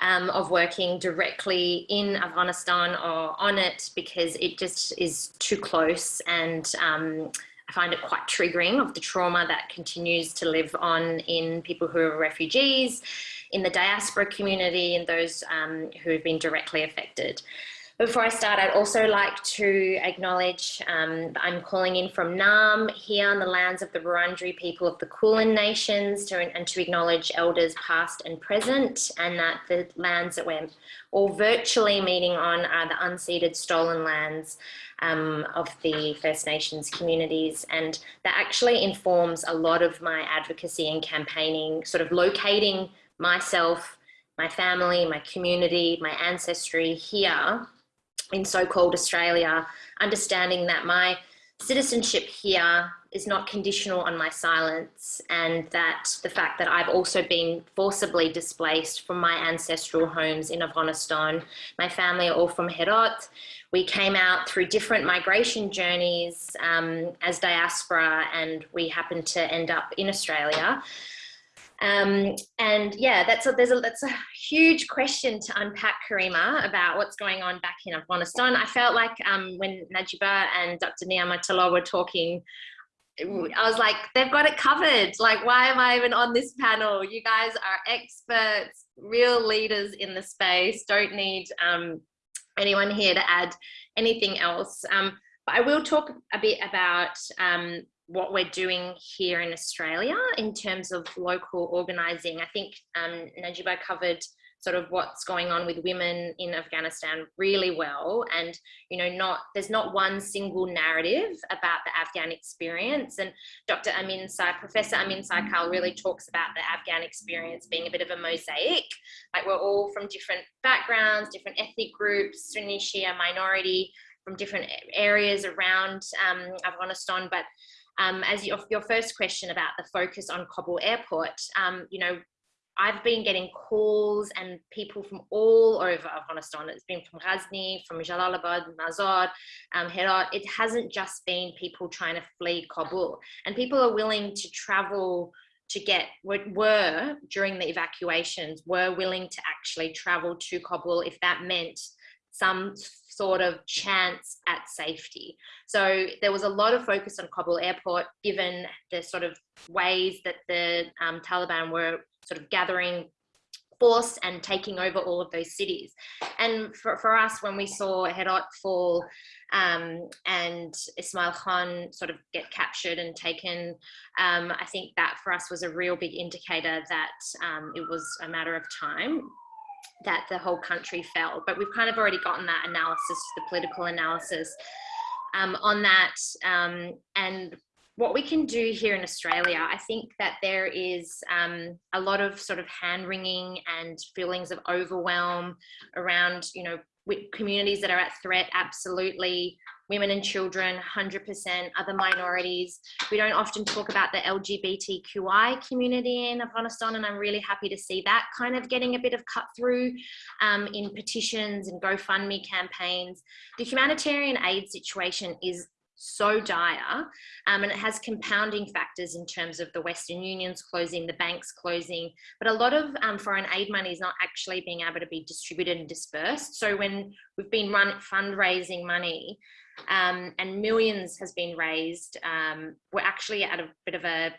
um, of working directly in Afghanistan or on it because it just is too close and um, I find it quite triggering of the trauma that continues to live on in people who are refugees in the diaspora community and those um, who have been directly affected. Before I start, I'd also like to acknowledge um, I'm calling in from Naarm here on the lands of the Wurundjeri people of the Kulin Nations to, and to acknowledge elders past and present and that the lands that we're all virtually meeting on are the unceded stolen lands um, of the First Nations communities and that actually informs a lot of my advocacy and campaigning, sort of locating myself, my family, my community, my ancestry here in so-called Australia, understanding that my citizenship here is not conditional on my silence and that the fact that I've also been forcibly displaced from my ancestral homes in Afghanistan. My family are all from Herat. We came out through different migration journeys um, as diaspora and we happened to end up in Australia. Um, and yeah, that's a, there's a, that's a huge question to unpack, Karima, about what's going on back in Afghanistan. I felt like um, when Najiba and Dr. Niamatullah were talking, I was like, they've got it covered. Like, why am I even on this panel? You guys are experts, real leaders in the space. Don't need um, anyone here to add anything else. Um, but I will talk a bit about um, what we're doing here in Australia in terms of local organising. I think um, Najiba covered sort of what's going on with women in Afghanistan really well. And, you know, not there's not one single narrative about the Afghan experience. And Dr. Amin Sai, Professor Amin Saikal really talks about the Afghan experience being a bit of a mosaic. Like we're all from different backgrounds, different ethnic groups, Sunni, Shia, minority, from different areas around um, Afghanistan. But um, as your, your first question about the focus on Kabul airport, um, you know, I've been getting calls and people from all over Afghanistan. It's been from Ghazni, from Jalalabad, Mazar, um, Herat. It hasn't just been people trying to flee Kabul. And people are willing to travel to get, were during the evacuations, were willing to actually travel to Kabul if that meant some sort of chance at safety. So there was a lot of focus on Kabul airport, given the sort of ways that the um, Taliban were sort of gathering force and taking over all of those cities. And for, for us, when we saw Herat fall um, and Ismail Khan sort of get captured and taken, um, I think that for us was a real big indicator that um, it was a matter of time that the whole country fell. But we've kind of already gotten that analysis, the political analysis um, on that. Um, and what we can do here in Australia, I think that there is um, a lot of sort of hand wringing and feelings of overwhelm around, you know, communities that are at threat, absolutely women and children, 100%, other minorities. We don't often talk about the LGBTQI community in Afghanistan, and I'm really happy to see that kind of getting a bit of cut through um, in petitions and GoFundMe campaigns. The humanitarian aid situation is so dire um, and it has compounding factors in terms of the Western Unions closing, the banks closing, but a lot of um, foreign aid money is not actually being able to be distributed and dispersed. So when we've been run fundraising money um, and millions has been raised, um, we're actually at a bit of a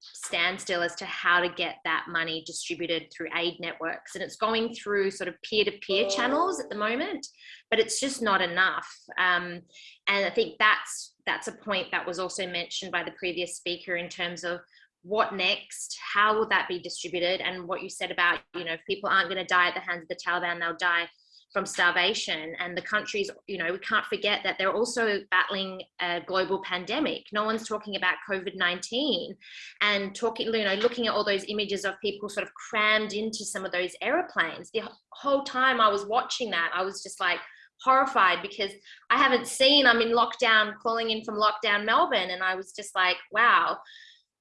standstill as to how to get that money distributed through aid networks. And it's going through sort of peer-to-peer -peer channels at the moment but it's just not enough. Um, and i think that's that's a point that was also mentioned by the previous speaker in terms of what next how will that be distributed? And what you said about you know if people aren't going to die at the hands of the taliban they'll die from starvation and the countries you know we can't forget that they're also battling a global pandemic. No one's talking about covid-19 and talking you know looking at all those images of people sort of crammed into some of those airplanes the whole time i was watching that i was just like horrified because i haven't seen i'm in lockdown calling in from lockdown melbourne and i was just like wow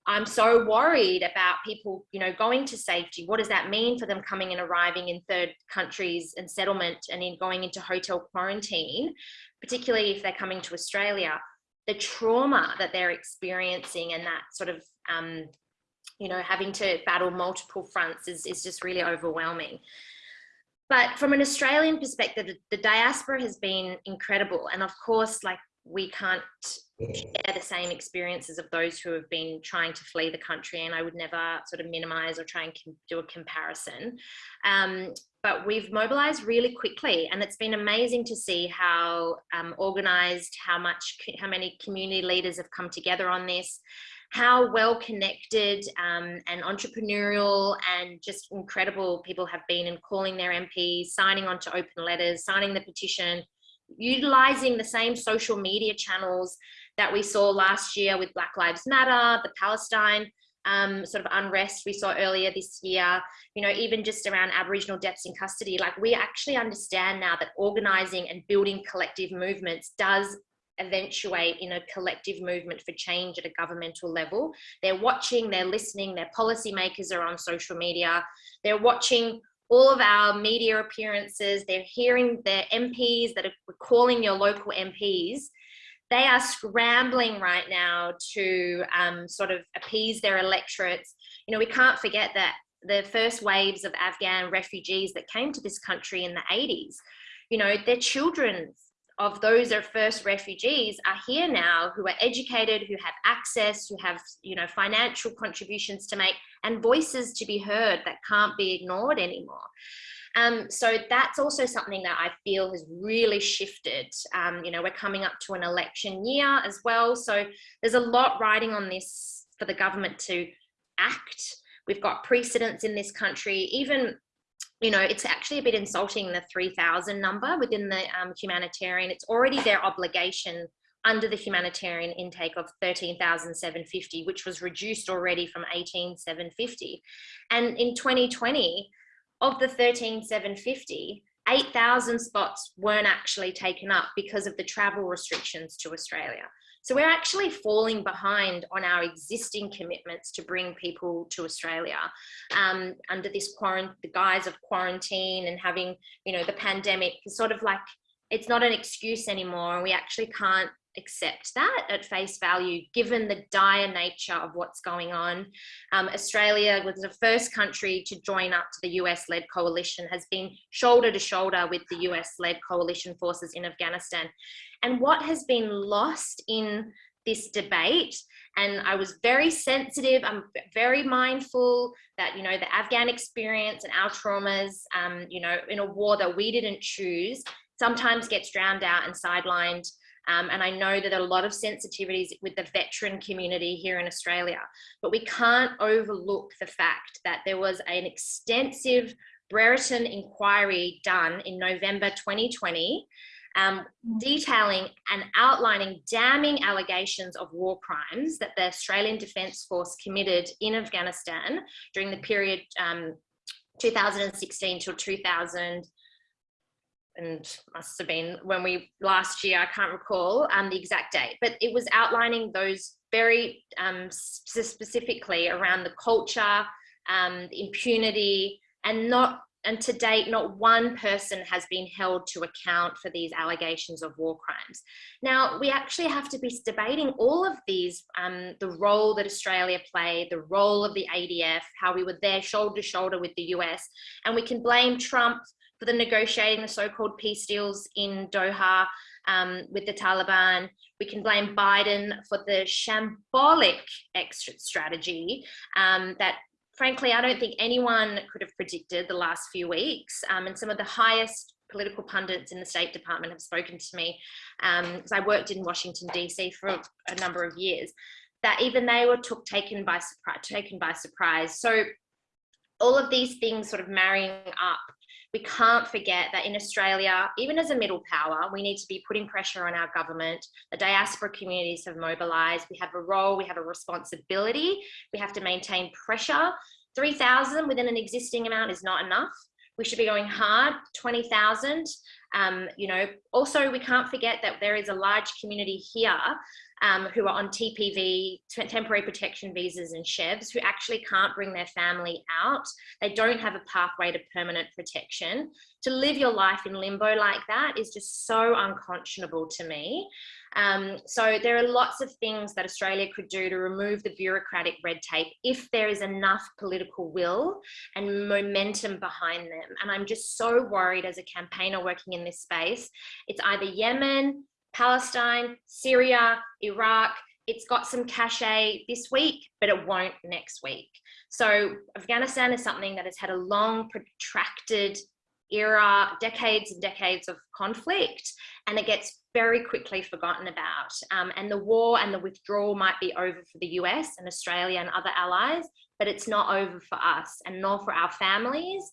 I'm so worried about people, you know, going to safety. What does that mean for them coming and arriving in third countries and settlement and in going into hotel quarantine, particularly if they're coming to Australia, the trauma that they're experiencing and that sort of, um, you know, having to battle multiple fronts is, is just really overwhelming. But from an Australian perspective, the diaspora has been incredible. And of course, like we can't share the same experiences of those who have been trying to flee the country and I would never sort of minimize or try and do a comparison. Um, but we've mobilized really quickly and it's been amazing to see how um, organized, how much, how many community leaders have come together on this, how well connected um, and entrepreneurial and just incredible people have been in calling their MPs, signing on to open letters, signing the petition, utilizing the same social media channels that we saw last year with Black Lives Matter, the Palestine um, sort of unrest we saw earlier this year, you know, even just around Aboriginal deaths in custody, like we actually understand now that organizing and building collective movements does eventuate in a collective movement for change at a governmental level. They're watching, they're listening, their policymakers are on social media, they're watching all of our media appearances, they're hearing their MPs that are calling your local MPs. They are scrambling right now to um, sort of appease their electorates. You know, we can't forget that the first waves of Afghan refugees that came to this country in the 80s, you know, their children of those are first refugees are here now who are educated, who have access, who have, you know, financial contributions to make and voices to be heard that can't be ignored anymore. Um, so that's also something that I feel has really shifted. Um, you know, we're coming up to an election year as well. So there's a lot riding on this for the government to act. We've got precedents in this country, even you know, it's actually a bit insulting the 3000 number within the um, humanitarian. It's already their obligation under the humanitarian intake of 13,750, which was reduced already from 18,750. And in 2020, of the 13,750, 8,000 spots weren't actually taken up because of the travel restrictions to Australia. So we're actually falling behind on our existing commitments to bring people to Australia um, under this quarantine, the guise of quarantine and having, you know, the pandemic is sort of like, it's not an excuse anymore. We actually can't accept that at face value, given the dire nature of what's going on. Um, Australia was the first country to join up to the US-led coalition, has been shoulder to shoulder with the US-led coalition forces in Afghanistan. And what has been lost in this debate and I was very sensitive. I'm very mindful that, you know, the Afghan experience and our traumas, um, you know, in a war that we didn't choose sometimes gets drowned out and sidelined um, and I know that there are a lot of sensitivities with the veteran community here in Australia, but we can't overlook the fact that there was an extensive Brereton inquiry done in November 2020 um, mm. detailing and outlining damning allegations of war crimes that the Australian Defence Force committed in Afghanistan during the period um, 2016 till 2000 and must have been when we last year, I can't recall um, the exact date, but it was outlining those very um, specifically around the culture, um, impunity, and not and to date, not one person has been held to account for these allegations of war crimes. Now, we actually have to be debating all of these, um, the role that Australia played, the role of the ADF, how we were there shoulder to shoulder with the US, and we can blame Trump for the negotiating the so-called peace deals in Doha um, with the Taliban. We can blame Biden for the shambolic exit strategy um, that frankly, I don't think anyone could have predicted the last few weeks. Um, and some of the highest political pundits in the State Department have spoken to me because um, I worked in Washington, DC for a number of years that even they were took taken by taken by surprise so all of these things sort of marrying up we can't forget that in Australia, even as a middle power, we need to be putting pressure on our government. The diaspora communities have mobilized. We have a role, we have a responsibility. We have to maintain pressure. 3,000 within an existing amount is not enough. We should be going hard, 20,000. Um, you know, also we can't forget that there is a large community here um, who are on TPV, temporary protection visas and SHEVs, who actually can't bring their family out. They don't have a pathway to permanent protection. To live your life in limbo like that is just so unconscionable to me. Um, so there are lots of things that Australia could do to remove the bureaucratic red tape if there is enough political will and momentum behind them. And I'm just so worried as a campaigner working in this space. It's either Yemen, Palestine, Syria, Iraq, it's got some cachet this week, but it won't next week. So Afghanistan is something that has had a long, protracted era, decades and decades of conflict, and it gets very quickly forgotten about. Um, and the war and the withdrawal might be over for the US and Australia and other allies, but it's not over for us and nor for our families.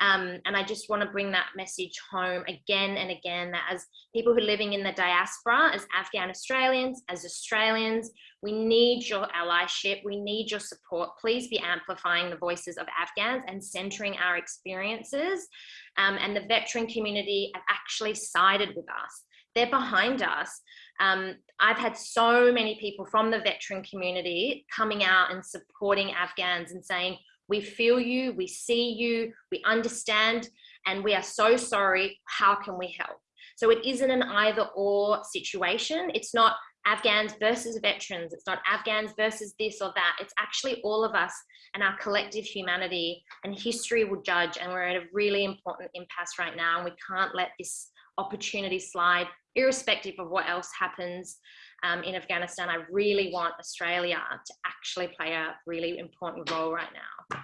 Um, and I just want to bring that message home again and again that as people who are living in the diaspora, as Afghan Australians, as Australians, we need your allyship, we need your support. Please be amplifying the voices of Afghans and centering our experiences. Um, and the veteran community have actually sided with us. They're behind us. Um, I've had so many people from the veteran community coming out and supporting Afghans and saying, we feel you, we see you, we understand, and we are so sorry. How can we help? So it isn't an either or situation. It's not Afghans versus veterans. It's not Afghans versus this or that. It's actually all of us and our collective humanity and history will judge. And we're at a really important impasse right now. And we can't let this opportunity slide irrespective of what else happens um, in Afghanistan. I really want Australia to actually play a really important role right now.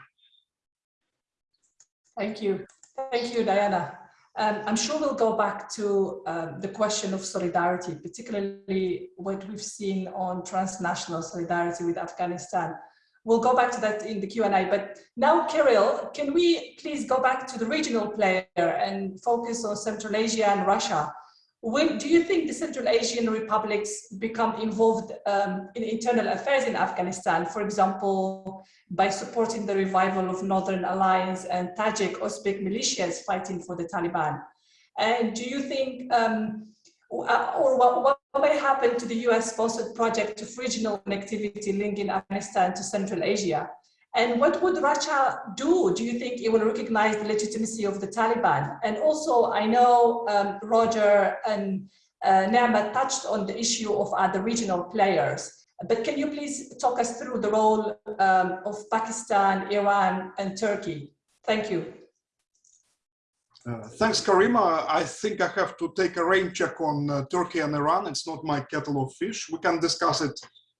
Thank you. Thank you, Diana. Um, I'm sure we'll go back to um, the question of solidarity, particularly what we've seen on transnational solidarity with Afghanistan. We'll go back to that in the Q&A, but now, Kirill, can we please go back to the regional player and focus on Central Asia and Russia? When do you think the Central Asian republics become involved um, in internal affairs in Afghanistan, for example, by supporting the revival of Northern Alliance and Tajik Uzbek militias fighting for the Taliban? And do you think, um, uh, or what, what, may happen to the US sponsored project of regional connectivity linking Afghanistan to Central Asia? And what would Russia do? Do you think it will recognize the legitimacy of the Taliban? And also, I know um, Roger and uh, touched on the issue of other regional players, but can you please talk us through the role um, of Pakistan, Iran, and Turkey? Thank you. Uh, thanks, Karima. I think I have to take a rain check on uh, Turkey and Iran. It's not my kettle of fish. We can discuss it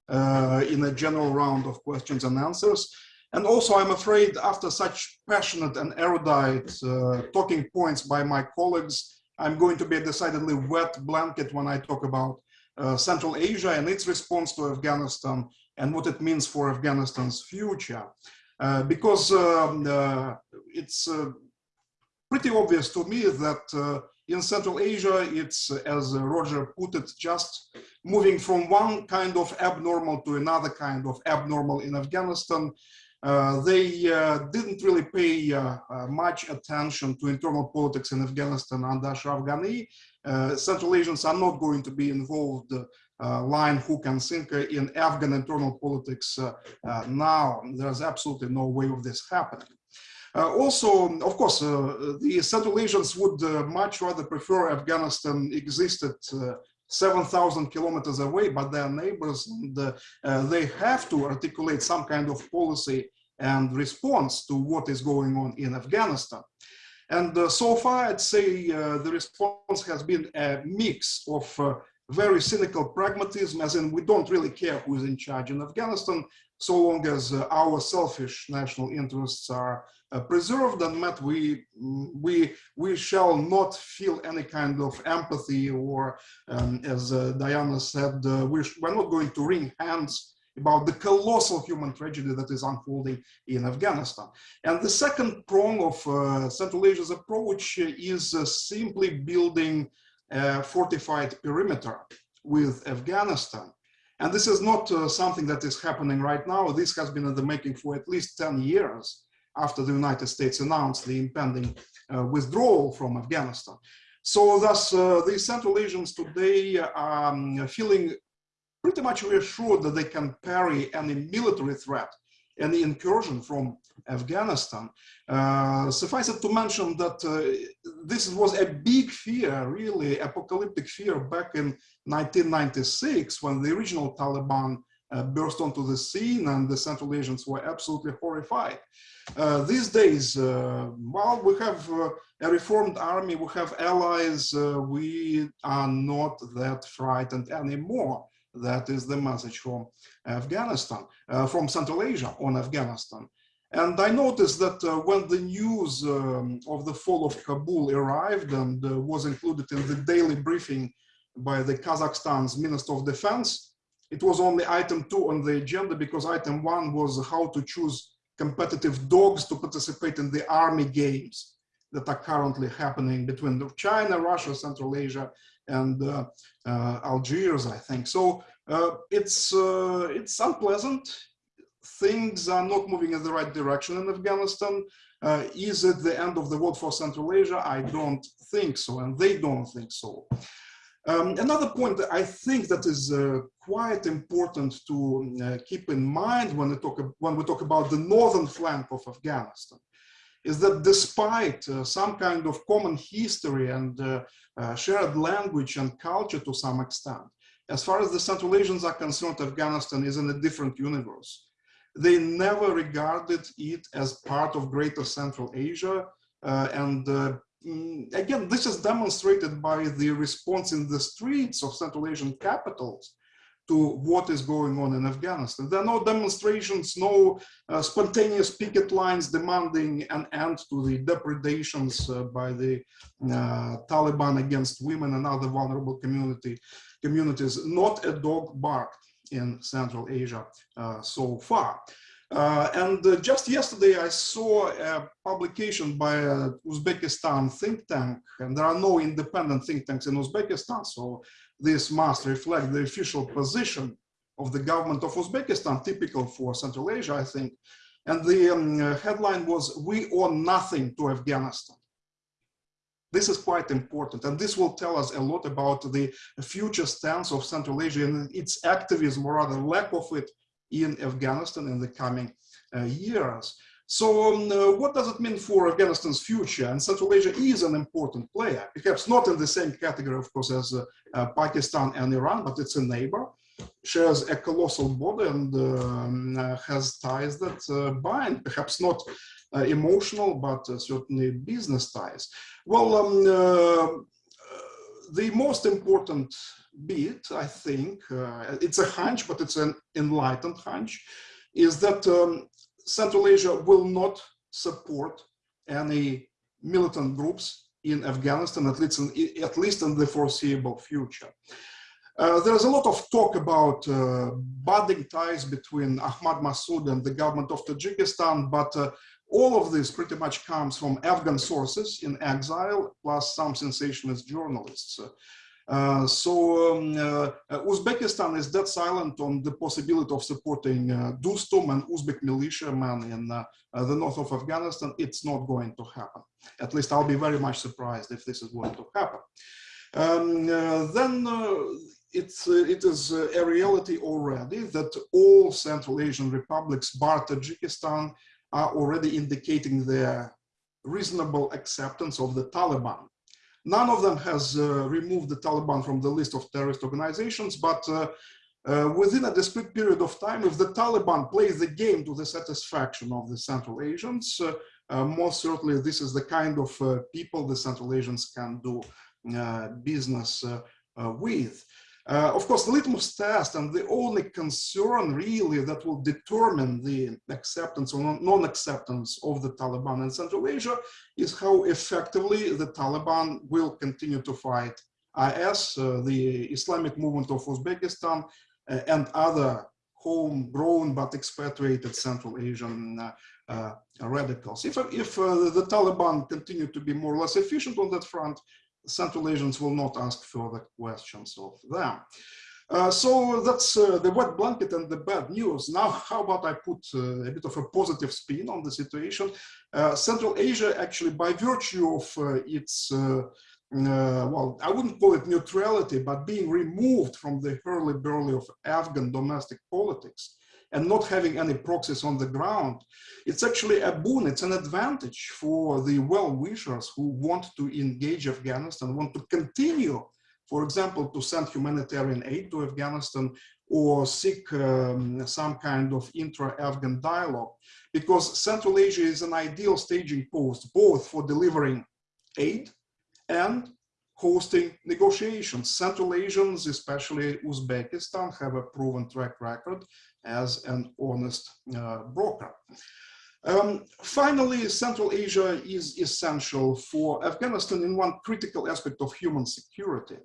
uh, in a general round of questions and answers. And also, I'm afraid after such passionate and erudite uh, talking points by my colleagues, I'm going to be a decidedly wet blanket when I talk about uh, Central Asia and its response to Afghanistan and what it means for Afghanistan's future. Uh, because um, uh, it's uh, pretty obvious to me that uh, in Central Asia, it's, as Roger put it, just moving from one kind of abnormal to another kind of abnormal in Afghanistan, uh, they uh, didn't really pay uh, much attention to internal politics in Afghanistan under Ashraf Ghani. Central Asians are not going to be involved uh, line hook and sinker in Afghan internal politics uh, uh, now. There's absolutely no way of this happening. also, of course, the Central Asians would much rather prefer Afghanistan existed 7,000 kilometers away, but they're neighbors and uh, uh, they have to articulate some kind of policy and response to what is going on in Afghanistan. And uh, so far, I'd say uh, the response has been a mix of uh, very cynical pragmatism, as in we don't really care who is in charge in Afghanistan, so long as uh, our selfish national interests are uh, preserved and met, we, we, we shall not feel any kind of empathy or, um, as uh, Diana said, uh, we're, we're not going to wring hands about the colossal human tragedy that is unfolding in Afghanistan. And the second prong of uh, Central Asia's approach is uh, simply building a fortified perimeter with Afghanistan. And this is not uh, something that is happening right now. This has been in the making for at least 10 years after the United States announced the impending uh, withdrawal from Afghanistan. So thus, uh, the Central Asians today are um, feeling pretty much reassured that they can parry any military threat, any incursion from Afghanistan. Uh, suffice it to mention that uh, this was a big fear, really apocalyptic fear back in 1996 when the original Taliban uh, burst onto the scene and the Central Asians were absolutely horrified. Uh, these days, uh, well, we have uh, a reformed army, we have allies, uh, we are not that frightened anymore. That is the message from Afghanistan, uh, from Central Asia on Afghanistan. And I noticed that uh, when the news um, of the fall of Kabul arrived and uh, was included in the daily briefing by the Kazakhstan's Minister of Defense, it was only item two on the agenda because item one was how to choose competitive dogs to participate in the army games that are currently happening between China, Russia, Central Asia, and uh, uh, Algiers, I think. So uh, it's, uh, it's unpleasant things are not moving in the right direction in Afghanistan. Uh, is it the end of the world for Central Asia? I don't think so, and they don't think so. Um, another point that I think that is uh, quite important to uh, keep in mind when we, talk, when we talk about the northern flank of Afghanistan is that despite uh, some kind of common history and uh, uh, shared language and culture to some extent, as far as the Central Asians are concerned, Afghanistan is in a different universe they never regarded it as part of Greater Central Asia. Uh, and again, this is demonstrated by the response in the streets of Central Asian capitals to what is going on in Afghanistan. There are no demonstrations, no uh, spontaneous picket lines demanding an end to the depredations uh, by the uh, Taliban against women and other vulnerable community communities. Not a dog barked in Central Asia uh, so far. Uh, and uh, just yesterday, I saw a publication by a Uzbekistan think tank, and there are no independent think tanks in Uzbekistan, so this must reflect the official position of the government of Uzbekistan, typical for Central Asia, I think. And the um, headline was, we owe nothing to Afghanistan. This is quite important, and this will tell us a lot about the future stance of Central Asia and its activism, or rather lack of it, in Afghanistan in the coming uh, years. So um, uh, what does it mean for Afghanistan's future? And Central Asia is an important player, perhaps not in the same category, of course, as uh, Pakistan and Iran, but it's a neighbor, shares a colossal border and um, uh, has ties that uh, bind, perhaps not uh, emotional, but certainly business ties. Well, um, the most important bit, I think, it's a hunch, but it's an enlightened hunch, is that um, Central Asia will not support any militant groups in Afghanistan, at least in, at least in the foreseeable future. Uh, there's a lot of talk about uh, budding ties between Ahmad Massoud and the government of Tajikistan, but uh, all of this pretty much comes from Afghan sources in exile, plus some sensationalist journalists. Uh, so um, uh, Uzbekistan is dead silent on the possibility of supporting uh, Dostum and Uzbek militiamen in uh, uh, the north of Afghanistan. It's not going to happen. At least I'll be very much surprised if this is going to happen. Um, uh, then it's, it is a reality already that all Central Asian republics, bar Tajikistan, are already indicating their reasonable acceptance of the Taliban. None of them has uh, removed the Taliban from the list of terrorist organizations, but uh, uh, within a discrete period of time, if the Taliban plays the game to the satisfaction of the Central Asians, uh, uh, most certainly this is the kind of uh, people the Central Asians can do business with. Uh, of course, litmus test and the only concern really that will determine the acceptance or non-acceptance of the Taliban in Central Asia is how effectively the Taliban will continue to fight IS, uh, the Islamic movement of Uzbekistan, uh, and other homegrown but expatriated Central Asian uh, uh, radicals. If, if uh, the Taliban continue to be more or less efficient on that front, Central Asians will not ask further questions of them. Uh, so that's uh, the wet blanket and the bad news. Now, how about I put uh, a bit of a positive spin on the situation? Uh, Central Asia, actually, by virtue of uh, its, uh, well, I wouldn't call it neutrality, but being removed from the hurly-burly of Afghan domestic politics and not having any proxies on the ground, it's actually a boon, it's an advantage for the well-wishers who want to engage Afghanistan, want to continue for example, to send humanitarian aid to Afghanistan or seek um, some kind of intra-Afghan dialogue, because Central Asia is an ideal staging post, both for delivering aid and hosting negotiations. Central Asians, especially Uzbekistan, have a proven track record as an honest uh, broker. Um, finally, Central Asia is essential for Afghanistan in one critical aspect of human security.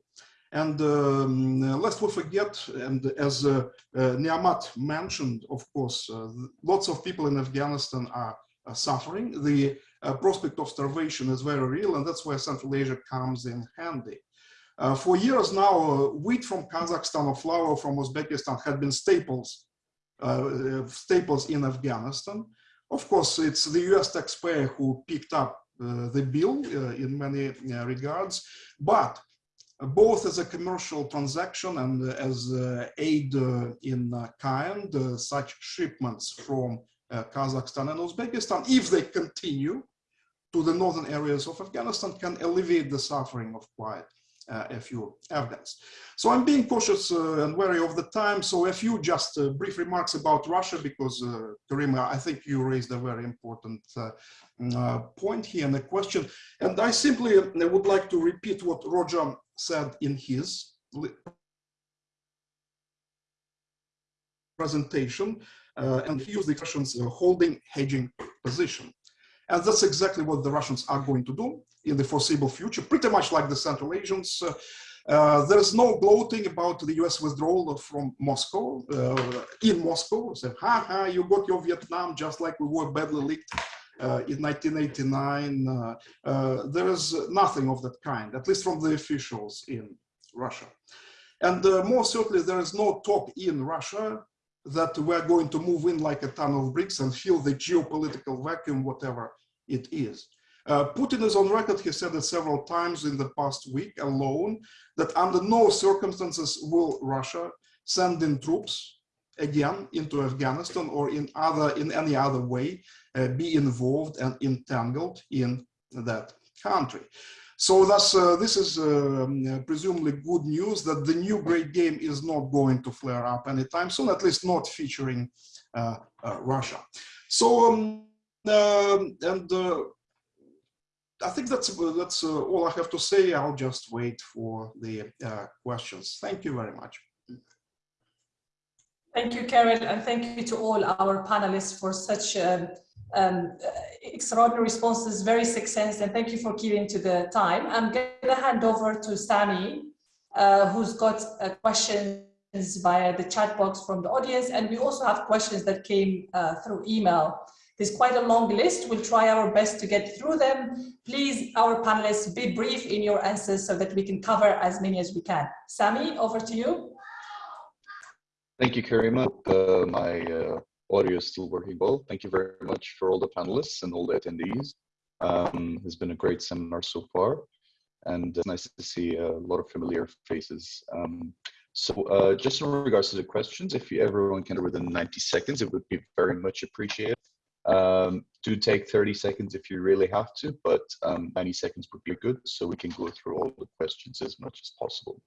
And um, lest we forget, and as uh, uh, Niamat mentioned, of course, uh, lots of people in Afghanistan are, are suffering. The uh, prospect of starvation is very real, and that's where Central Asia comes in handy. Uh, for years now, wheat from Kazakhstan or flour from Uzbekistan had been staples, staples in Afghanistan. Of course, it's the US taxpayer who picked up uh, the bill uh, in many uh, regards, but both as a commercial transaction and as aid in kind, such shipments from Kazakhstan and Uzbekistan, if they continue to the northern areas of Afghanistan, can alleviate the suffering of quite uh, a few Afghans. So I'm being cautious uh, and wary of the time. So a few just uh, brief remarks about Russia, because Karima, I think you raised a very important point here and a question. And I simply would like to repeat what Roger said in his presentation uh, and he used the expressions uh, holding hedging position. And that's exactly what the Russians are going to do in the foreseeable future, pretty much like the Central Asians. Uh, uh, there is no gloating about the US withdrawal from Moscow, uh, in Moscow. Say, ha ha, you got your Vietnam just like we were badly leaked uh, in 1989. Uh, uh, there is nothing of that kind, at least from the officials in Russia. And more certainly, there is no talk in Russia that we're going to move in like a ton of bricks and fill the geopolitical vacuum, whatever it is. Uh, Putin is on record, he said it several times in the past week alone, that under no circumstances will Russia send in troops again into Afghanistan or in other in any other way uh, be involved and entangled in that country. So thus, uh, this is um, presumably good news that the new great game is not going to flare up anytime soon, at least not featuring uh, uh Russia. So, um, um and uh, I think that's that's uh, all I have to say. I'll just wait for the questions. Thank you very much. Thank you, Kirill, and thank you to all our panelists for such um, um, extraordinary responses, very succinct, and thank you for keeping to the time. I'm going to hand over to Sami, uh, who's got uh, questions via the chat box from the audience, and we also have questions that came uh, through email. There's quite a long list. We'll try our best to get through them. Please, our panelists, be brief in your answers so that we can cover as many as we can. Sami, over to you. Thank you, Karima. Uh, my uh, audio is still working well. Thank you very much for all the panelists and all the attendees. Um, it's been a great seminar so far, and it's nice to see a lot of familiar faces. Um, so uh, just in regards to the questions, if you, everyone can within 90 seconds, it would be very much appreciated. Um, do take 30 seconds if you really have to, but um, 90 seconds would be good so we can go through all the questions as much as possible.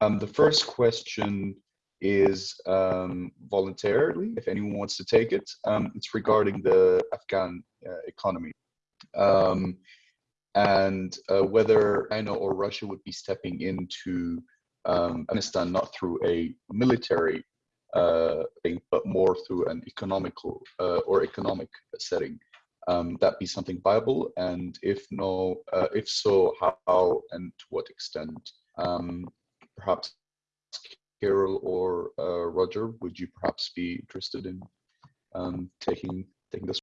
Um, the first question is um, voluntarily, if anyone wants to take it. Um, it's regarding the Afghan uh, economy um, and uh, whether China or Russia would be stepping into um, Afghanistan not through a military uh, thing, but more through an economical uh, or economic setting. Um, that be something viable, and if no, uh, if so, how and to what extent? Um, perhaps Kirill or uh, Roger, would you perhaps be interested in um, taking taking this?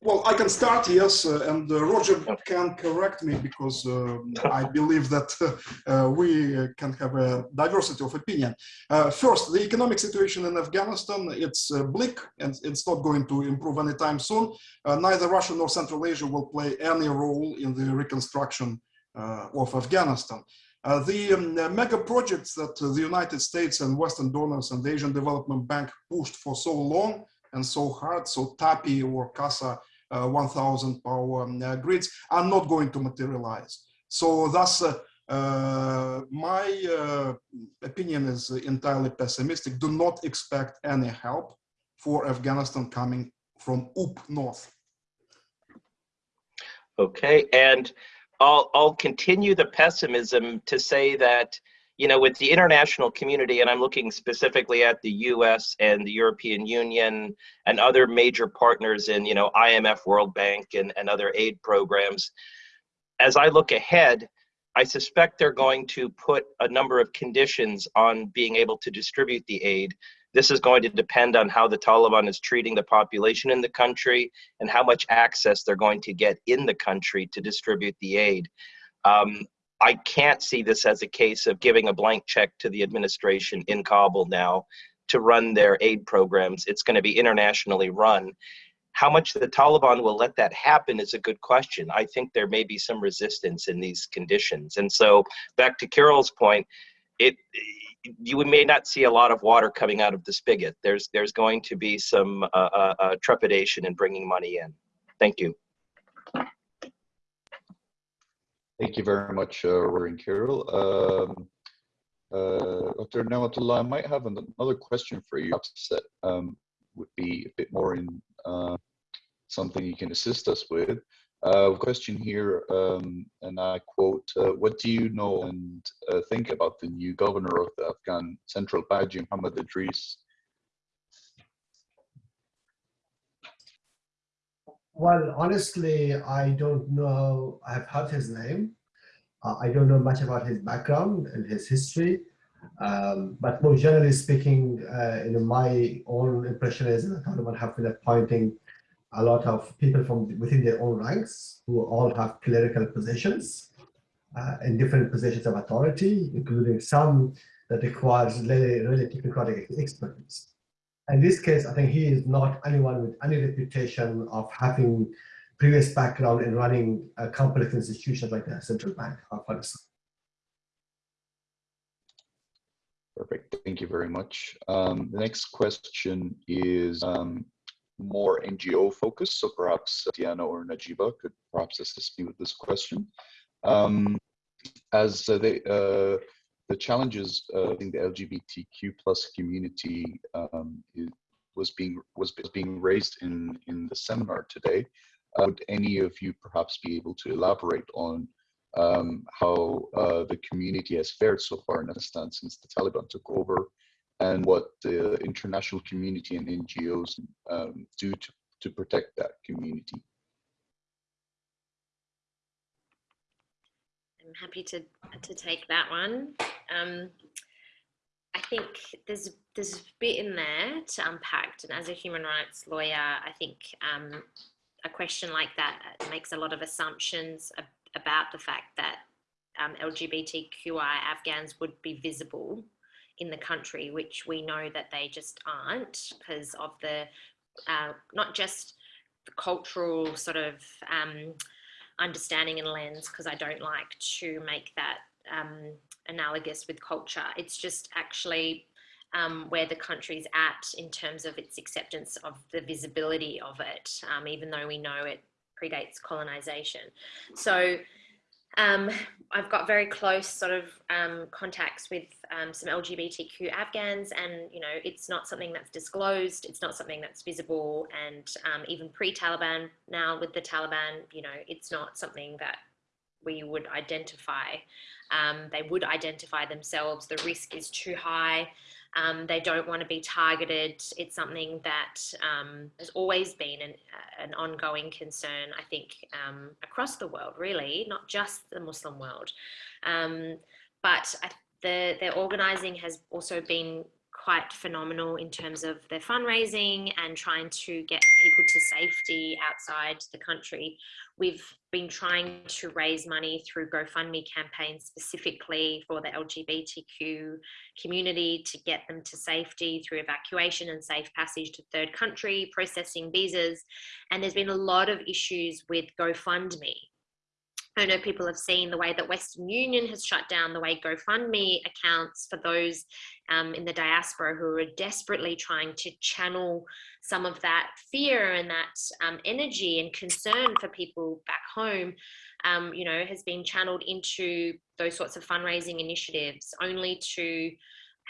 Well, I can start, yes, uh, and uh, Roger can correct me because uh, I believe that uh, we can have a diversity of opinion. Uh, first, the economic situation in Afghanistan, it's uh, bleak and it's not going to improve anytime soon. neither Russia nor Central Asia will play any role in the reconstruction of Afghanistan. The um, mega projects that the United States and Western donors and the Asian Development Bank pushed for so long and so hard, so TAPI or CASA uh, 1000 power um, uh, grids are not going to materialize. So thus, uh, my opinion is entirely pessimistic. Do not expect any help for Afghanistan coming from up north. Okay, and I'll, I'll continue the pessimism to say that you know, with the international community, and I'm looking specifically at the US and the European Union and other major partners in, you know, IMF, World Bank, and, and other aid programs, as I look ahead, I suspect they're going to put a number of conditions on being able to distribute the aid. This is going to depend on how the Taliban is treating the population in the country and how much access they're going to get in the country to distribute the aid. Um, I can't see this as a case of giving a blank check to the administration in Kabul now to run their aid programs. It's going to be internationally run. How much the Taliban will let that happen is a good question. I think there may be some resistance in these conditions. And so, back to Kirill's point, it you may not see a lot of water coming out of the spigot. There's there's going to be some uh, uh, uh trepidation in bringing money in. Thank you. Thank you very much, uh, Rory and Kirill. Um, uh, Dr. Niamatullah, I might have another question for you. That um, would be a bit more in uh, something you can assist us with. Uh, question here, um, and I quote, uh, what do you know and uh, think about the new governor of the Afghan Central Bank, Muhammad Idris? Well, honestly, I don't know. I've heard his name. Uh, I don't know much about his background and his history. Um, but more generally speaking, uh, you know, my own impression is that Taliban have been appointing a lot of people from within their own ranks who all have clerical positions uh, in different positions of authority, including some that requires really, really technocratic expertise in this case, I think he is not anyone with any reputation of having previous background in running a complex institutions like the central bank of Pakistan. Perfect. Thank you very much. Um, the next question is um, more NGO focused, so perhaps Diana or Najiba could perhaps assist me with this question. Um, as uh, they, uh, the challenges of the LGBTQ plus community um, was being was being raised in in the seminar today. Uh, would any of you perhaps be able to elaborate on um, how uh, the community has fared so far in Afghanistan since the Taliban took over, and what the international community and NGOs um, do to, to protect that community? I'm happy to to take that one. Um, I think there's there's a bit in there to unpack, and as a human rights lawyer, I think um, a question like that makes a lot of assumptions about the fact that um, LGBTQI Afghans would be visible in the country, which we know that they just aren't because of the uh, not just the cultural sort of um, understanding and lens, because I don't like to make that um, analogous with culture. It's just actually um, where the country's at in terms of its acceptance of the visibility of it, um, even though we know it predates colonization. So um, I've got very close sort of um, contacts with um, some LGBTQ Afghans and, you know, it's not something that's disclosed. It's not something that's visible. And um, even pre-Taliban now with the Taliban, you know, it's not something that we would identify. Um, they would identify themselves. The risk is too high. Um, they don't want to be targeted. It's something that um, has always been an, an, ongoing concern, I think, um, across the world, really, not just the Muslim world. Um, but I, the, their organizing has also been quite phenomenal in terms of their fundraising and trying to get people to safety outside the country. We've been trying to raise money through GoFundMe campaigns specifically for the LGBTQ community to get them to safety through evacuation and safe passage to third country, processing visas. And there's been a lot of issues with GoFundMe I know people have seen the way that Western Union has shut down the way GoFundMe accounts for those um, in the diaspora who are desperately trying to channel some of that fear and that um, energy and concern for people back home, um, you know, has been channeled into those sorts of fundraising initiatives only to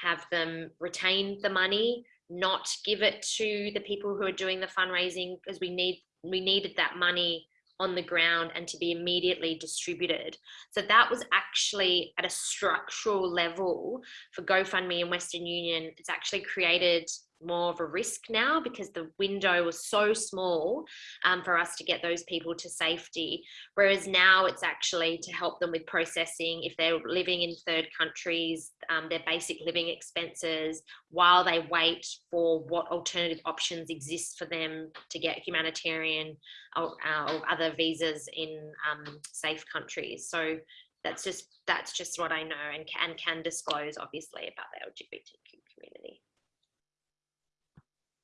have them retain the money, not give it to the people who are doing the fundraising because we need we needed that money on the ground and to be immediately distributed. So that was actually at a structural level for GoFundMe and Western Union. It's actually created more of a risk now because the window was so small um, for us to get those people to safety. Whereas now it's actually to help them with processing if they're living in third countries, um, their basic living expenses while they wait for what alternative options exist for them to get humanitarian or, uh, or other visas in um, safe countries. So that's just that's just what I know and can, can disclose obviously about the LGBTQ community.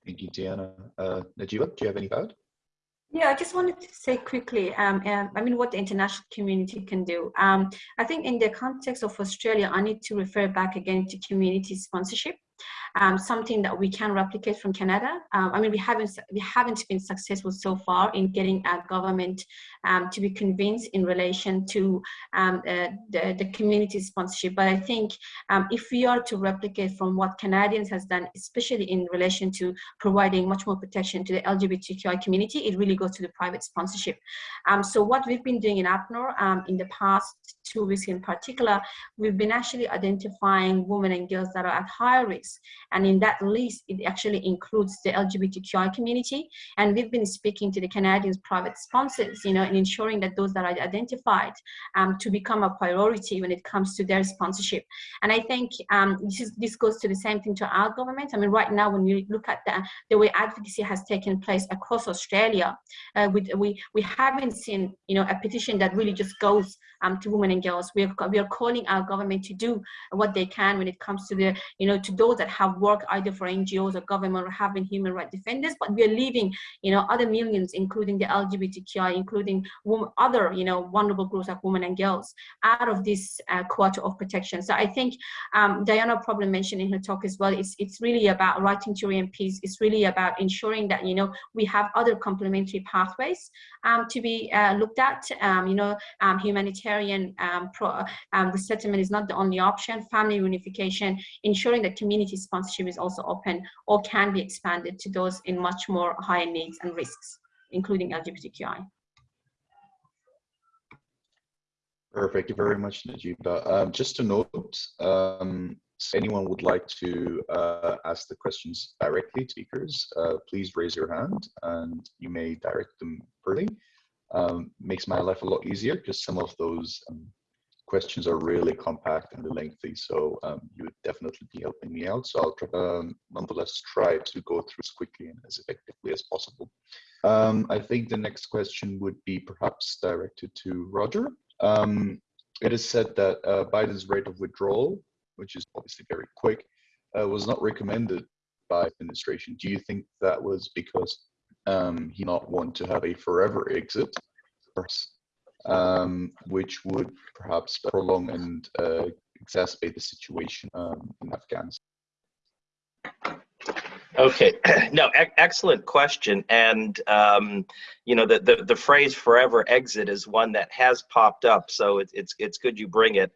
Thank you, Diana. Uh, Najiba, do you have any thought? Yeah, I just wanted to say quickly, um, um, I mean, what the international community can do. Um, I think in the context of Australia, I need to refer back again to community sponsorship um, something that we can replicate from Canada. Um, I mean, we haven't we haven't been successful so far in getting our government um, to be convinced in relation to um, uh, the, the community sponsorship. But I think um, if we are to replicate from what Canadians has done, especially in relation to providing much more protection to the LGBTQI community, it really goes to the private sponsorship. Um, so what we've been doing in APNOR in the past two weeks in particular, we've been actually identifying women and girls that are at higher risk and in that list, it actually includes the LGBTQI community. And we've been speaking to the Canadians private sponsors, you know, and ensuring that those that are identified um, to become a priority when it comes to their sponsorship. And I think um, this, is, this goes to the same thing to our government. I mean, right now, when you look at the, the way advocacy has taken place across Australia, uh, we, we, we haven't seen, you know, a petition that really just goes um, to women and girls. We are, we are calling our government to do what they can when it comes to the, you know, to those that have worked either for NGOs or government or having human rights defenders, but we are leaving, you know, other millions, including the LGBTQI, including other, you know, vulnerable groups like women and girls out of this uh, quarter of protection. So I think um, Diana probably mentioned in her talk as well, it's, it's really about writing to MPs. It's really about ensuring that, you know, we have other complementary pathways um, to be uh, looked at. Um, you know, um, humanitarian um, pro, um, resettlement is not the only option. Family reunification, ensuring that community sponsorship is also open or can be expanded to those in much more higher needs and risks, including LGBTQI. Perfect. Thank you very much, Najiba. Um, just a note, um, anyone would like to uh, ask the questions directly to speakers, uh, please raise your hand and you may direct them early. Um, makes my life a lot easier because some of those um, questions are really compact and lengthy, so um, you would definitely be helping me out. So I'll try, um, nonetheless try to go through as quickly and as effectively as possible. Um, I think the next question would be perhaps directed to Roger. Um, it is said that uh, Biden's rate of withdrawal which is obviously very quick, uh, was not recommended by administration. Do you think that was because um, he not want to have a forever exit, um, which would perhaps prolong and uh, exacerbate the situation um, in Afghanistan? Okay, no, e excellent question. And, um, you know, the, the, the, phrase forever exit is one that has popped up. So it, it's, it's good you bring it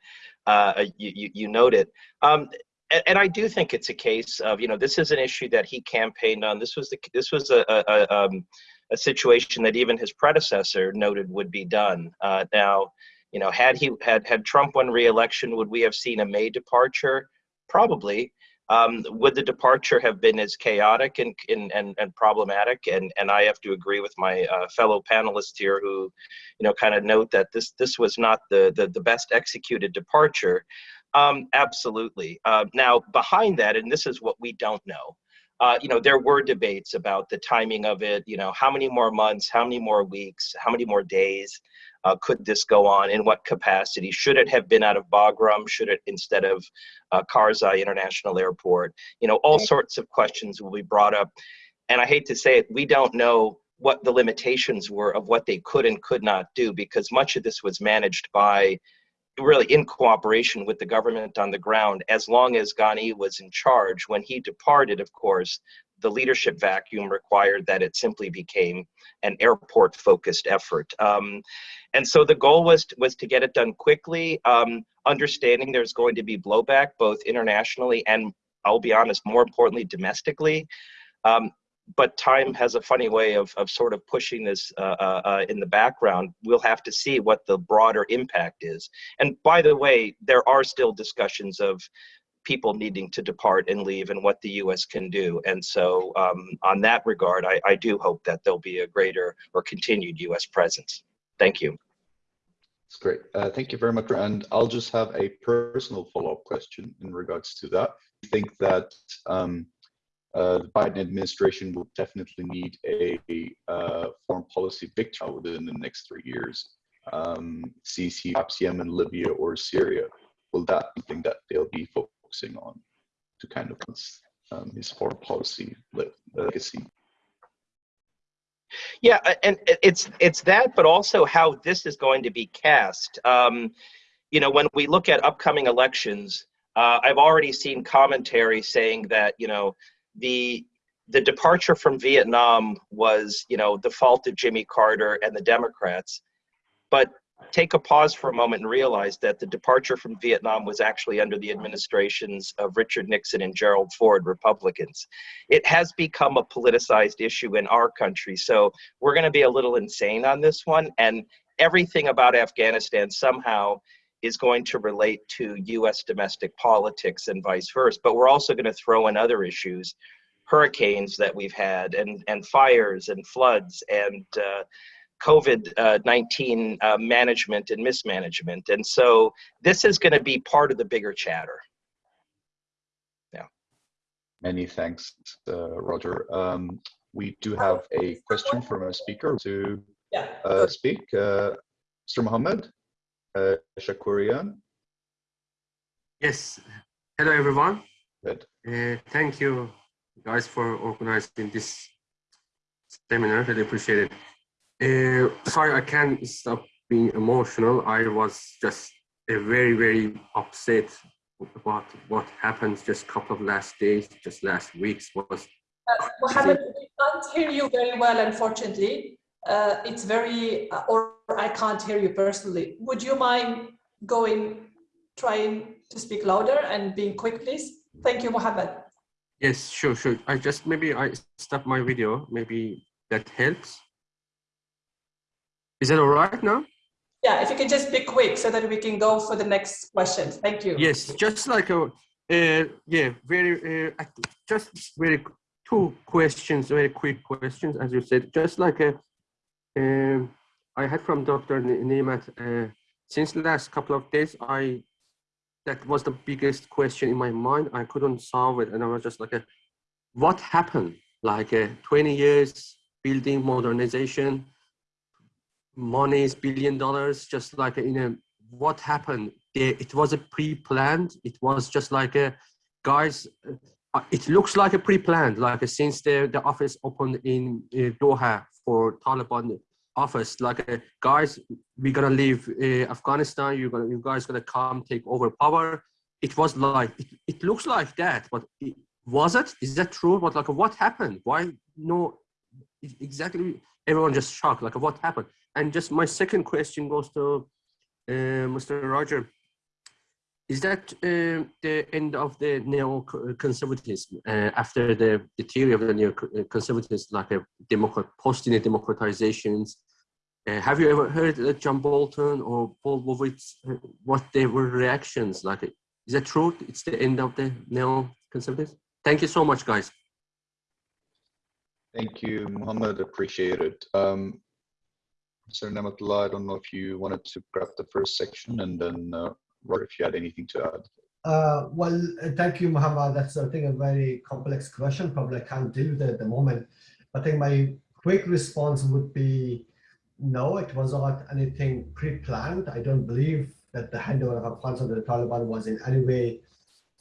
uh, you, you, you note it. Um, and, and, I do think it's a case of, you know, this is an issue that he campaigned on. This was the this was a a, a, um, a situation that even his predecessor noted would be done. Uh, now, you know, had he had had Trump won re-election, would we have seen a May departure? Probably. Um, would the departure have been as chaotic and, and, and, and problematic? And, and I have to agree with my uh, fellow panelists here who, you know, kind of note that this, this was not the, the, the best executed departure. Um, absolutely. Uh, now, behind that, and this is what we don't know, uh, you know, there were debates about the timing of it. You know, how many more months, how many more weeks, how many more days uh, could this go on? In what capacity? Should it have been out of Bagram? Should it instead of uh, Karzai International Airport? You know, all sorts of questions will be brought up. And I hate to say it, we don't know what the limitations were of what they could and could not do because much of this was managed by really in cooperation with the government on the ground as long as Ghani was in charge. When he departed, of course, the leadership vacuum required that it simply became an airport focused effort. Um, and so the goal was to, was to get it done quickly, um, understanding there's going to be blowback both internationally and I'll be honest, more importantly, domestically. Um, but time has a funny way of, of sort of pushing this uh, uh, uh, in the background. We'll have to see what the broader impact is. And by the way, there are still discussions of people needing to depart and leave and what the U.S. can do. And so um, on that regard, I, I do hope that there'll be a greater or continued U.S. presence. Thank you. That's great. Uh, thank you very much. And I'll just have a personal follow-up question in regards to that. I think that um, uh, the Biden administration will definitely need a, a uh, foreign policy victory within the next three years. Um, CC, perhaps Yemen, Libya, or Syria. Will that be something that they'll be focusing on to kind of um, his foreign policy legacy? Yeah, and it's it's that, but also how this is going to be cast. Um, you know, when we look at upcoming elections, uh, I've already seen commentary saying that you know the the departure from Vietnam was, you know, the fault of Jimmy Carter and the Democrats. But take a pause for a moment and realize that the departure from Vietnam was actually under the administrations of Richard Nixon and Gerald Ford, Republicans. It has become a politicized issue in our country. So we're going to be a little insane on this one. And everything about Afghanistan somehow is going to relate to US domestic politics and vice versa. But we're also going to throw in other issues, hurricanes that we've had, and, and fires and floods and uh, COVID 19 uh, management and mismanagement. And so this is going to be part of the bigger chatter. Yeah. Many thanks, uh, Roger. Um, we do have a question from a speaker to. Uh, speak. Uh, Mr. Mohammed uh, Shakurian. Yes. Hello, everyone. Good. Uh, thank you, guys, for organizing this seminar. Really appreciate it. Uh, sorry, I can't stop being emotional. I was just uh, very, very upset about what happened just a couple of last days, just last weeks was. Uh, Mohammed, we can't hear you very well, unfortunately. Uh, it's very, uh, or I can't hear you personally. Would you mind going, trying to speak louder and being quick, please? Thank you, Mohammed. Yes, sure, sure. I just, maybe I stop my video. Maybe that helps. Is that all right now? Yeah, if you can just be quick so that we can go for the next question. Thank you. Yes, just like a, uh, yeah, very, uh, just very, two questions, very quick questions, as you said, just like a, uh, I had from Dr. Niamat, uh, since the last couple of days, I, that was the biggest question in my mind. I couldn't solve it. And I was just like, a, what happened? Like uh, 20 years building modernization, money is billion dollars, just like in a, what happened? It was a pre-planned. It was just like a, guys, uh, it looks like a pre-planned, like since the, the office opened in uh, Doha for Taliban office, like uh, guys, we're gonna leave uh, Afghanistan. You're gonna, you guys gonna come take over power. It was like, it, it looks like that, but it, was it? Is that true? But like, what happened? Why no? Exactly, everyone just shocked. Like, what happened? And just my second question goes to uh, Mr. Roger. Is that uh, the end of the neo-conservatism uh, after the, the theory of the neo-conservatism, like a democrat, post-democratizations? Uh, have you ever heard that John Bolton or Paul Wolfowitz, uh, what they were reactions like? Is that true? It's the end of the neo-conservatism? Thank you so much, guys. Thank you, Mohammed. Appreciate it. Um, Sir Niamatullah, I don't know if you wanted to grab the first section and then uh, Robert, if you had anything to add. Uh, well, uh, thank you, Muhammad. That's, I think, a very complex question. Probably I can't deal with it at the moment. I think my quick response would be no, it was not anything pre-planned. I don't believe that the handover of Afghanistan to the Taliban was in any way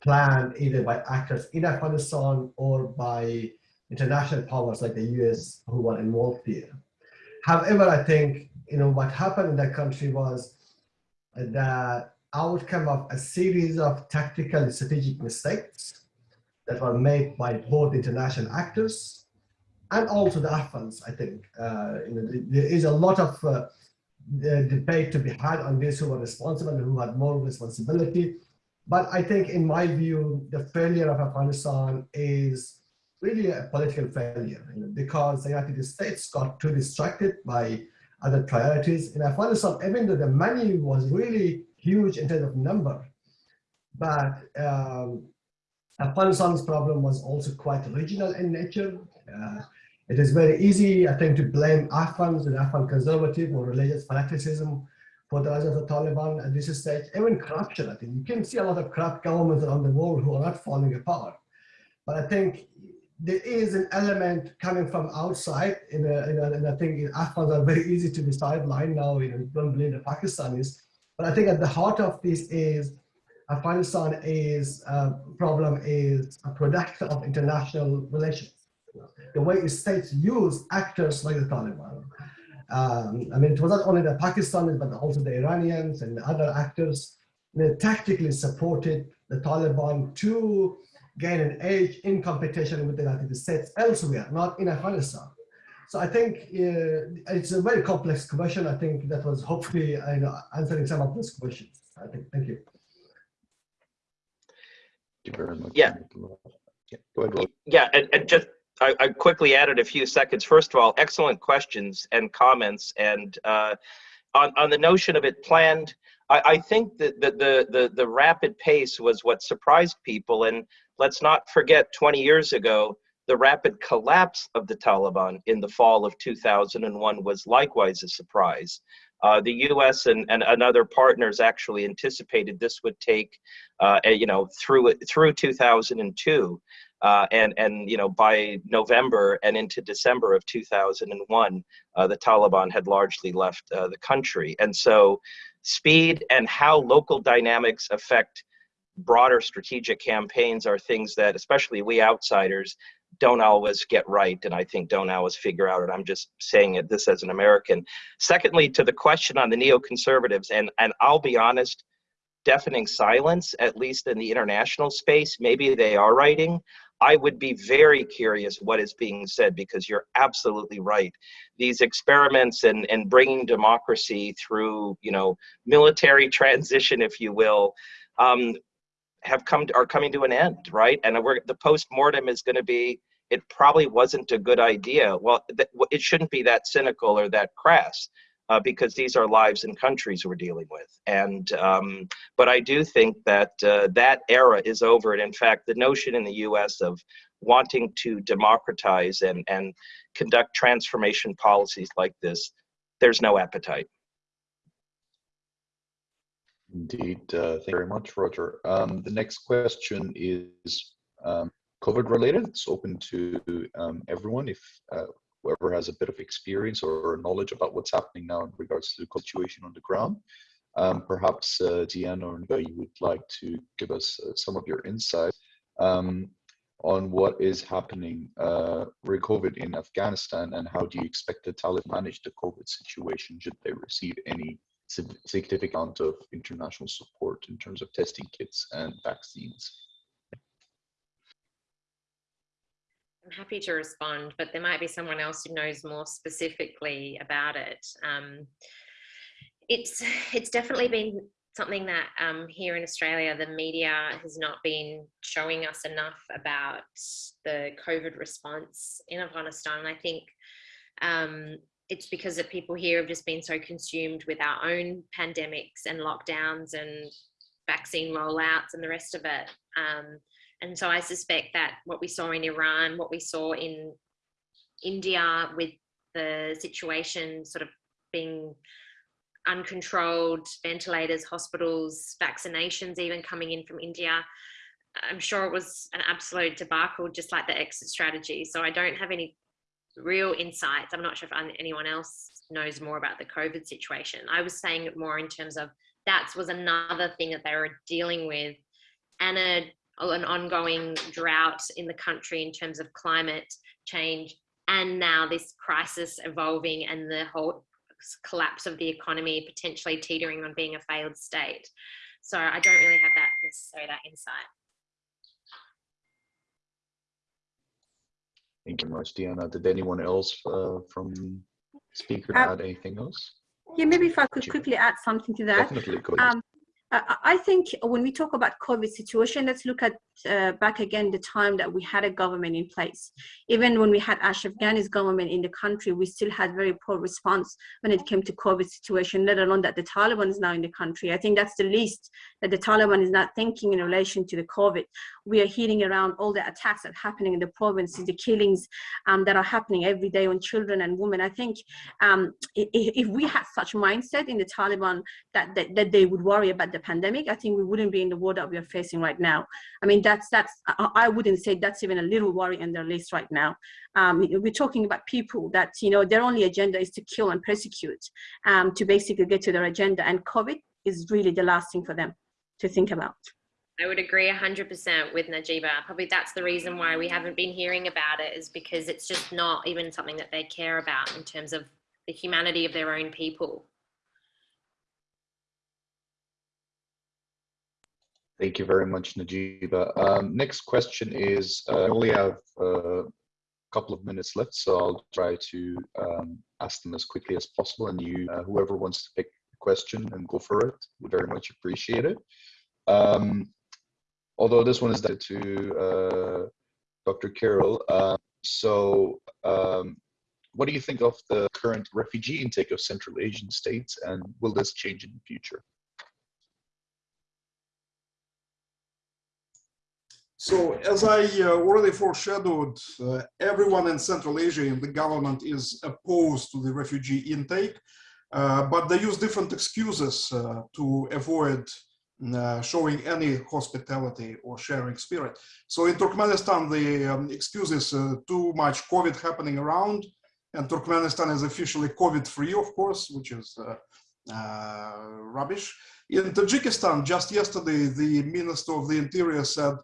planned either by actors in Afghanistan or by international powers like the US who were involved here. However, I think you know what happened in that country was the outcome of a series of tactical and strategic mistakes that were made by both international actors and also the Afghans, I think. Uh, you know, there is a lot of uh, debate to be had on this who were responsible and who had more responsibility. But I think in my view, the failure of Afghanistan is really a political failure you know, because the United States got too distracted by other priorities. In Afghanistan, even though the money was really huge in terms of number, but um, Afghanistan's problem was also quite regional in nature. Uh, it is very easy, I think, to blame Afghans and Afghan conservative or religious fanaticism for the rise of the Taliban at this stage. Even corruption, I think. You can see a lot of corrupt governments around the world who are not falling apart. But I think there is an element coming from outside, in a, in a, and I think Afghans are very easy to be sidelined now, you know, don't blame the Pakistanis. But I think at the heart of this is Afghanistan is uh, problem is a product of international relations the way states use actors like the Taliban. Um, I mean, it was not only the Pakistanis, but also the Iranians and other actors they tactically supported the Taliban to gain an edge in competition with the United States elsewhere, not in Afghanistan. So I think uh, it's a very complex question. I think that was hopefully uh, you know, answering some of those questions. I think. Thank you. Thank you very much. Yeah. Yeah, go ahead, Yeah, and, and just I, I, quickly added a few seconds. First of all, excellent questions and comments. And uh, on, on the notion of it planned, I, I think that the, the, the, the rapid pace was what surprised people. And let's not forget 20 years ago, the rapid collapse of the Taliban in the fall of 2001 was likewise a surprise. Uh, the U.S. And, and, and other partners actually anticipated this would take, uh, you know, through through 2002. Uh, and and you know by November and into December of 2001, uh, the Taliban had largely left uh, the country, and so speed and how local dynamics affect broader strategic campaigns are things that, especially we outsiders, don't always get right, and I think don't always figure out. And I'm just saying it this as an American. Secondly, to the question on the neoconservatives, and and I'll be honest deafening silence, at least in the international space. Maybe they are writing. I would be very curious what is being said because you're absolutely right. These experiments and, and bringing democracy through, you know, military transition, if you will, um, have come to, are coming to an end, right? And we're, the post-mortem is going to be, it probably wasn't a good idea. Well, it shouldn't be that cynical or that crass uh, because these are lives and countries we're dealing with. And um, but I do think that uh, that era is over. And in fact, the notion in the U.S. of wanting to democratize and and conduct transformation policies like this, there's no appetite. Indeed, uh, thank you very much, Roger. Um, the next question is um, COVID related. It's open to um, everyone. If uh, whoever has a bit of experience or knowledge about what's happening now in regards to the situation on the ground. Um, perhaps uh, Diane or you would like to give us uh, some of your insight um, on what is happening uh, with COVID in Afghanistan and how do you expect the Taliban to manage the COVID situation should they receive any significant amount of international support in terms of testing kits and vaccines? I'm happy to respond, but there might be someone else who knows more specifically about it. Um, it's it's definitely been something that um, here in Australia, the media has not been showing us enough about the COVID response in Afghanistan. I think um, it's because that people here have just been so consumed with our own pandemics and lockdowns and vaccine rollouts and the rest of it. Um, and so I suspect that what we saw in Iran, what we saw in India with the situation sort of being uncontrolled ventilators, hospitals, vaccinations even coming in from India. I'm sure it was an absolute debacle, just like the exit strategy. So I don't have any real insights. I'm not sure if anyone else knows more about the COVID situation. I was saying it more in terms of that was another thing that they were dealing with and a, an ongoing drought in the country in terms of climate change and now this crisis evolving and the whole collapse of the economy potentially teetering on being a failed state. So I don't really have that necessarily that insight. Thank you much, Diana. Did anyone else uh, from speaker uh, add anything else? Yeah, maybe if I could quickly add something to that. Definitely, go ahead. Um, I think when we talk about COVID situation, let's look at uh, back again the time that we had a government in place. Even when we had Ashraf Ghani's government in the country, we still had very poor response when it came to COVID situation, let alone that the Taliban is now in the country. I think that's the least that the Taliban is not thinking in relation to the COVID. We are hearing around all the attacks that are happening in the provinces, the killings um, that are happening every day on children and women. I think um, if, we had such mindset in the Taliban that, that, that they would worry about the pandemic, I think we wouldn't be in the war that we are facing right now. I mean, that's that's I wouldn't say that's even a little worry in their list right now. Um, we're talking about people that you know their only agenda is to kill and persecute, um, to basically get to their agenda, and COVID is really the last thing for them to think about. I would agree 100% with Najiba. Probably that's the reason why we haven't been hearing about it is because it's just not even something that they care about in terms of the humanity of their own people. Thank you very much, Najiba. Um, next question is, uh, I only have uh, a couple of minutes left, so I'll try to um, ask them as quickly as possible. And you, uh, whoever wants to pick a question and go for it, would very much appreciate it. Um, although this one is to uh, Dr. Kirill. Uh, so um, what do you think of the current refugee intake of Central Asian states and will this change in the future? So as I uh, already foreshadowed, uh, everyone in Central Asia in the government is opposed to the refugee intake, uh, but they use different excuses uh, to avoid uh, showing any hospitality or sharing spirit. So in Turkmenistan, the um, excuse is uh, too much COVID happening around, and Turkmenistan is officially COVID-free, of course, which is rubbish. In Tajikistan, just yesterday, the Minister of the Interior said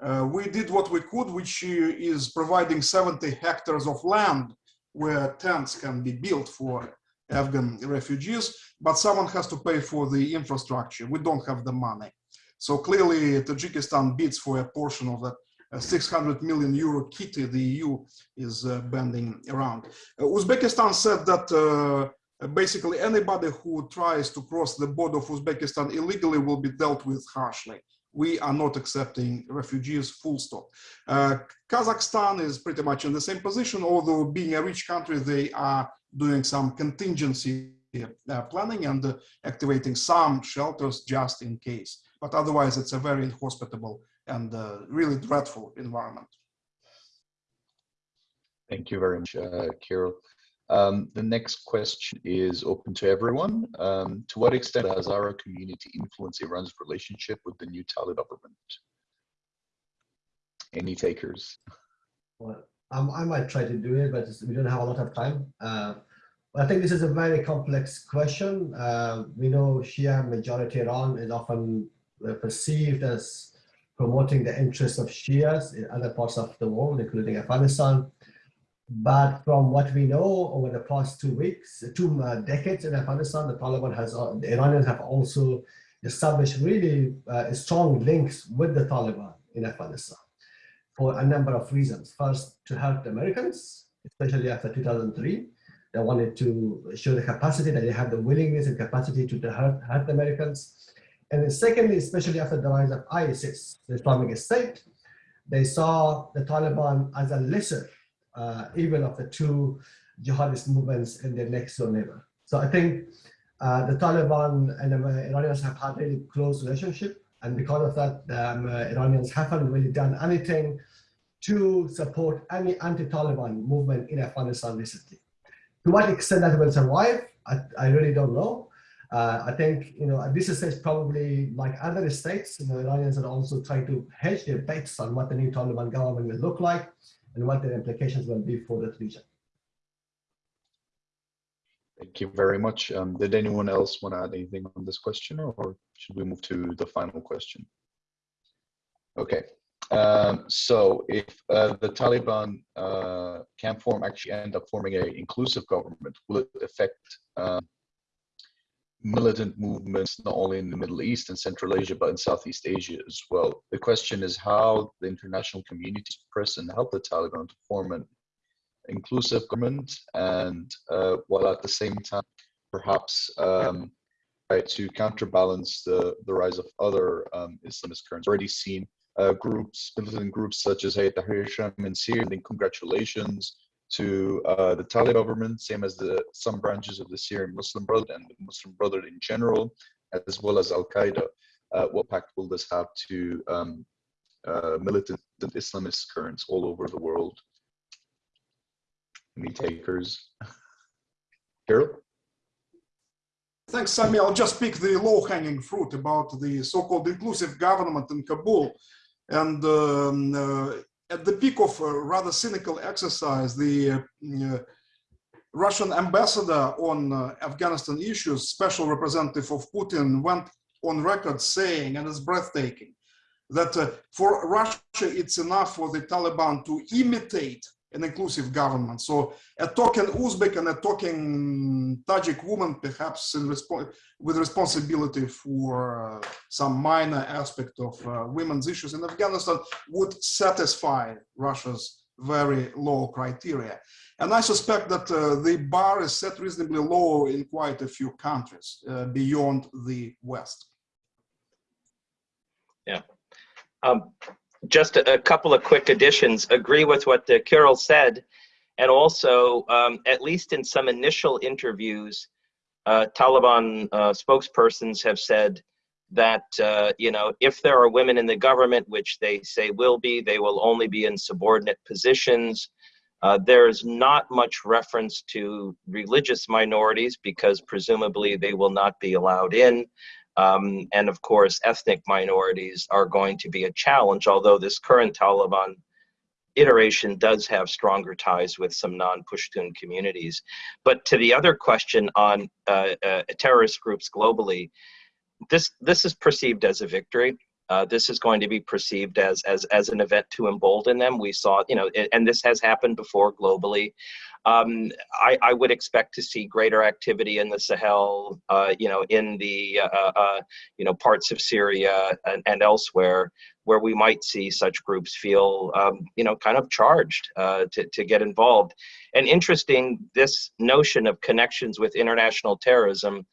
uh, we did what we could, which is providing 70 hectares of land where tents can be built for Afghan refugees, but someone has to pay for the infrastructure. We don't have the money. So clearly Tajikistan bids for a portion of that uh, 600 million euro kitty the EU is uh, bending around. Uh, Uzbekistan said that uh, basically anybody who tries to cross the border of Uzbekistan illegally will be dealt with harshly we are not accepting refugees full stop. Uh, Kazakhstan is pretty much in the same position, although being a rich country, they are doing some contingency uh, planning and uh, activating some shelters just in case. But otherwise, it's a very inhospitable and uh, really dreadful environment. Thank you very much, uh, Kirill. Um, the next question is open to everyone. Um, to what extent has our community influenced Iran's relationship with the new Taliban government? Any takers? Well, um, I might try to do it, but we don't have a lot of time. Uh, I think this is a very complex question. Uh, we know Shia majority Iran is often uh, perceived as promoting the interests of Shias in other parts of the world, including Afghanistan. But from what we know over the past two weeks, two uh, decades in Afghanistan, the Taliban has, uh, the Iranians have also established really uh, strong links with the Taliban in Afghanistan for a number of reasons. First, to help the Americans, especially after 2003. They wanted to show the capacity that they have the willingness and capacity to help, help the Americans. And then secondly, especially after the rise of ISIS, the Islamic State, they saw the Taliban as a lesser uh, even of the two jihadist movements in their next door neighbor. So I think uh, the Taliban and the Iranians have had a really close relationship. And because of that, the um, Iranians haven't really done anything to support any anti-Taliban movement in Afghanistan recently. To what extent that will survive, I, I really don't know. Uh, I think, you know, at this stage, probably like other states, the Iranians are also trying to hedge their bets on what the new Taliban government will look like and what the implications will be for that region. Thank you very much. Um, did anyone else want to add anything on this question or should we move to the final question? Okay, um, so if uh, the Taliban uh, can form, actually end up forming an inclusive government, will it affect uh, militant movements not only in the Middle East and Central Asia, but in Southeast Asia as well? The question is how the international community press and help the Taliban to form an inclusive government and uh, while at the same time perhaps um, try to counterbalance the, the rise of other um, Islamist currents. Already seen uh, groups, militant groups such as Hayat Tahrir Sham in Syria, and congratulations to uh, the Taliban government, same as the some branches of the Syrian Muslim Brotherhood and the Muslim Brotherhood in general, as well as Al Qaeda. Uh, what impact will this have to um, uh, militant Islamist currents all over the world? Any takers? Kirill? Thanks, Sami. I'll just pick the low-hanging fruit about the so-called inclusive government in Kabul. And um, uh, at the peak of a rather cynical exercise, the uh, Russian ambassador on uh, Afghanistan issues, special representative of Putin, went on record saying, and it's breathtaking, that uh, for Russia, it's enough for the Taliban to imitate an inclusive government. So a talking Uzbek and a talking Tajik woman, perhaps resp with responsibility for uh, some minor aspect of uh, women's issues in Afghanistan would satisfy Russia's very low criteria. And I suspect that uh, the bar is set reasonably low in quite a few countries uh, beyond the West. Yeah. Um, just a, couple of quick additions. Agree with what uh, Kirill said, and also, um, at least in some initial interviews, uh, Taliban uh, spokespersons have said that uh, you know if there are women in the government, which they say will be, they will only be in subordinate positions. Uh, there is not much reference to religious minorities because presumably they will not be allowed in. Um, and of course, ethnic minorities are going to be a challenge, although this current Taliban iteration does have stronger ties with some non-Pushtun communities. But to the other question on uh, uh, terrorist groups globally, this, this is perceived as a victory. Uh, this is going to be perceived as, as, as an event to embolden them. We saw, you know, and this has happened before globally. Um, I, I, would expect to see greater activity in the Sahel, uh, you know, in the, uh, uh, uh, you know, parts of Syria and, and, elsewhere where we might see such groups feel, um, you know, kind of charged uh, to, to get involved. And interesting, this notion of connections with international terrorism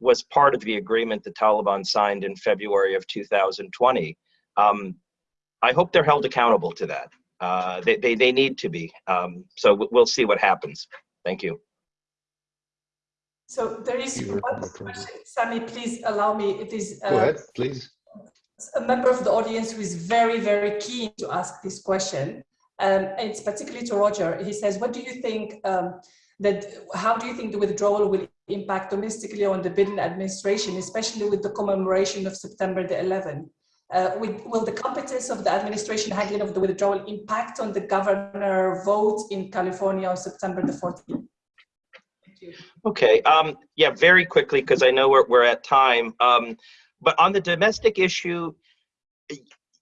was part of the agreement the Taliban signed in February of 2020. Um, I hope they're held accountable to that. Uh, they, they, they need to be. Um, so we'll see what happens. Thank you. So there is one question. Sami, please allow me. It is uh, Go ahead, please. A member of the audience who is very, very keen to ask this question. Um, it's particularly to Roger. He says, what do you think um, that, how do you think the withdrawal will impact domestically on the Biden administration, especially with the commemoration of September the 11th? Uh, with, will the competence of the administration handling of the withdrawal impact on the governor vote in California on September the 14th? Okay, um, yeah, very quickly, because I know we're, we're at time. Um, but on the domestic issue,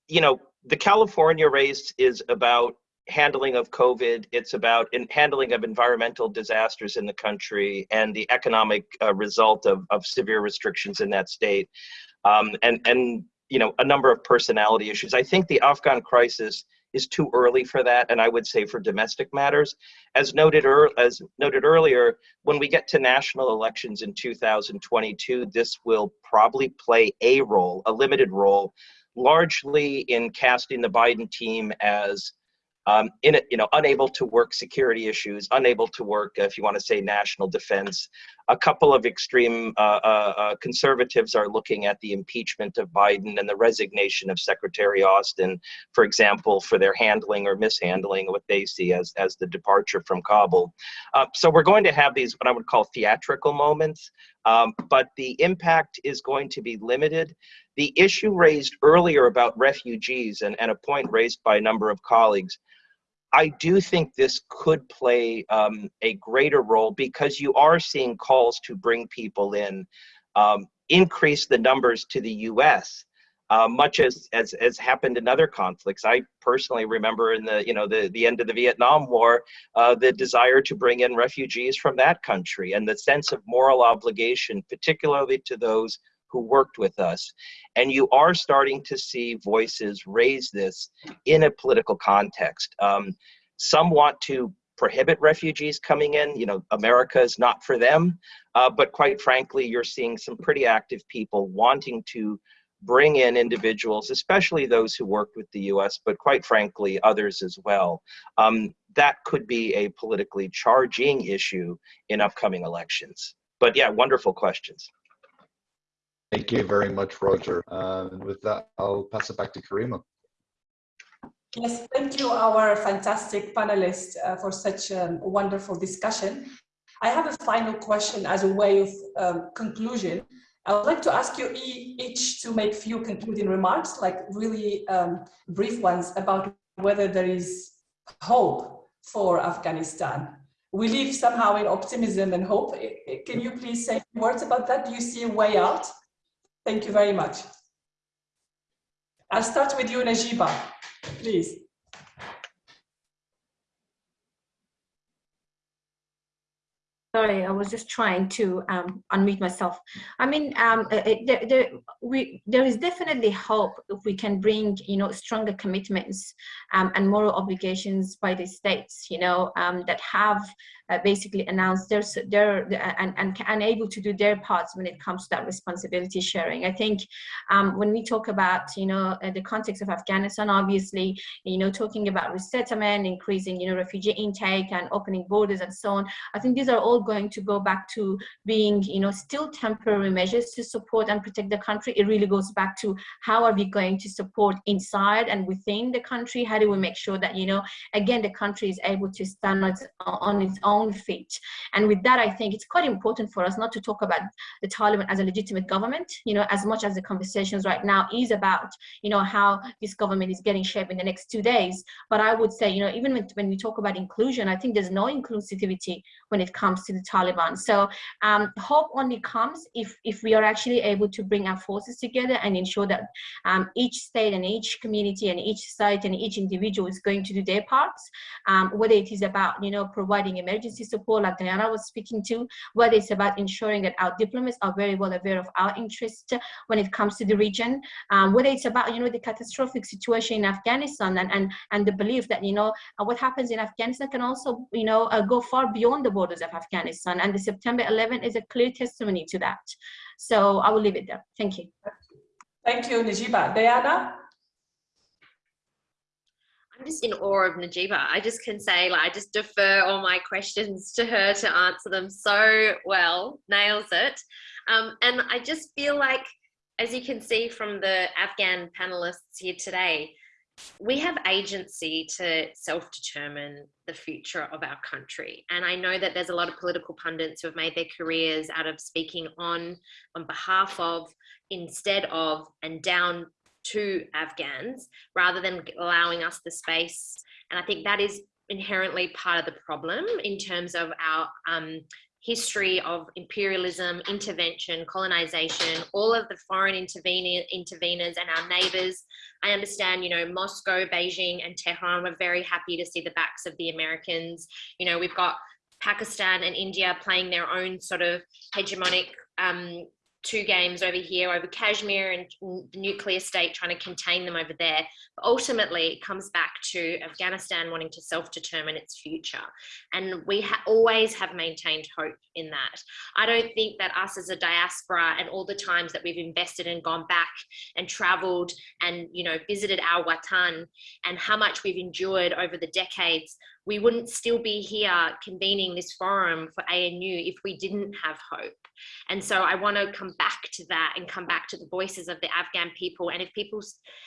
you know, the California race is about handling of COVID. It's about in handling of environmental disasters in the country and the economic uh, result of, of severe restrictions in that state. Um, and, and you know, a number of personality issues. I think the Afghan crisis is too early for that, and I would say for domestic matters. As noted, er as noted earlier, when we get to national elections in 2022, this will probably play a role, a limited role, largely in casting the Biden team as um, in it, you know, unable to work security issues, unable to work, if you want to say, national defense. A couple of extreme uh, uh, uh, conservatives are looking at the impeachment of Biden and the resignation of Secretary Austin, for example, for their handling or mishandling what they see as, as the departure from Kabul. Uh, so we're going to have these, what I would call theatrical moments, um, but the impact is going to be limited. The issue raised earlier about refugees and, and a point raised by a number of colleagues, I do think this could play um, a greater role because you are seeing calls to bring people in, um, increase the numbers to the U.S. Uh, much as, as as happened in other conflicts. I personally remember in the you know the the end of the Vietnam War, uh, the desire to bring in refugees from that country and the sense of moral obligation, particularly to those who worked with us. And you are starting to see voices raise this in a political context. Um, some want to prohibit refugees coming in. You know, America is not for them. Uh, but quite frankly, you're seeing some pretty active people wanting to bring in individuals, especially those who worked with the US, but quite frankly, others as well. Um, that could be a politically charging issue in upcoming elections. But yeah, wonderful questions. Thank you very much, Roger. Uh, and with that, I'll pass it back to Karima. Yes, thank you, our fantastic panelists, uh, for such a wonderful discussion. I have a final question as a way of um, conclusion. I would like to ask you each to make few concluding remarks, like really um, brief ones about whether there is hope for Afghanistan. We live somehow in optimism and hope. Can you please say words about that? Do you see a way out? Thank you very much. I'll start with you, Najiba, please. Sorry, I was just trying to um, unmute myself. I mean, um, uh, uh, there, there, we, there is definitely hope if we can bring, you know, stronger commitments um, and moral obligations by the states, you know, um, that have uh, basically announce their, their and, and, and able to do their parts when it comes to that responsibility sharing. I think um, when we talk about, you know, uh, the context of Afghanistan, obviously, you know, talking about resettlement, increasing, you know, refugee intake and opening borders and so on, I think these are all going to go back to being, you know, still temporary measures to support and protect the country. It really goes back to how are we going to support inside and within the country? How do we make sure that, you know, again, the country is able to stand on its own own feet. And with that, I think it's quite important for us not to talk about the Taliban as a legitimate government, you know, as much as the conversations right now is about, you know, how this government is getting shaped in the next two days. But I would say, you know, even when, when we talk about inclusion, I think there's no inclusivity when it comes to the Taliban. So um, hope only comes if, if we are actually able to bring our forces together and ensure that um, each state and each community and each site and each individual is going to do their parts, um, whether it is about, you know, providing emergency emergency support like Diana was speaking to, whether it's about ensuring that our diplomats are very well aware of our interests when it comes to the region, um, whether it's about, you know, the catastrophic situation in Afghanistan and, and, and the belief that, you know, uh, what happens in Afghanistan can also, you know, uh, go far beyond the borders of Afghanistan. And the September 11 is a clear testimony to that. So I will leave it there. Thank you. Thank you, Najiba. Diana? I'm just in awe of Najiba. I just can say, like, I just defer all my questions to her to answer them so well, nails it. Um, and I just feel like, as you can see from the Afghan panelists here today, we have agency to self-determine the future of our country and i know that there's a lot of political pundits who have made their careers out of speaking on on behalf of instead of and down to Afghans rather than allowing us the space. And I think that is inherently part of the problem in terms of our um, history of imperialism, intervention, colonization, all of the foreign intervener, interveners and our neighbors. I understand, you know, Moscow, Beijing and Tehran were very happy to see the backs of the Americans. You know, we've got Pakistan and India playing their own sort of hegemonic um, two games over here over Kashmir and the nuclear state trying to contain them over there. But ultimately, it comes back to Afghanistan wanting to self-determine its future. And we ha always have maintained hope in that. I don't think that us as a diaspora and all the times that we've invested and gone back and traveled and, you know, visited our Watan and how much we've endured over the decades we wouldn't still be here convening this forum for ANU if we didn't have hope. And so I want to come back to that and come back to the voices of the Afghan people. And if people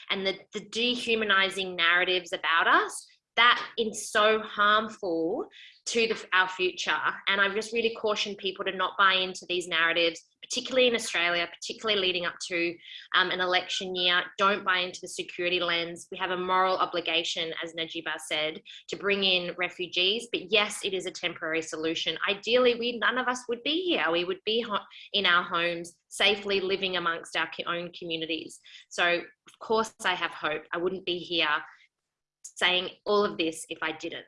and the, the dehumanizing narratives about us, that is so harmful to the, our future. And I just really caution people to not buy into these narratives, particularly in Australia, particularly leading up to um, an election year. Don't buy into the security lens. We have a moral obligation, as Najiba said, to bring in refugees. But yes, it is a temporary solution. Ideally, we none of us would be here. We would be in our homes, safely living amongst our own communities. So of course I have hope. I wouldn't be here saying all of this if I didn't.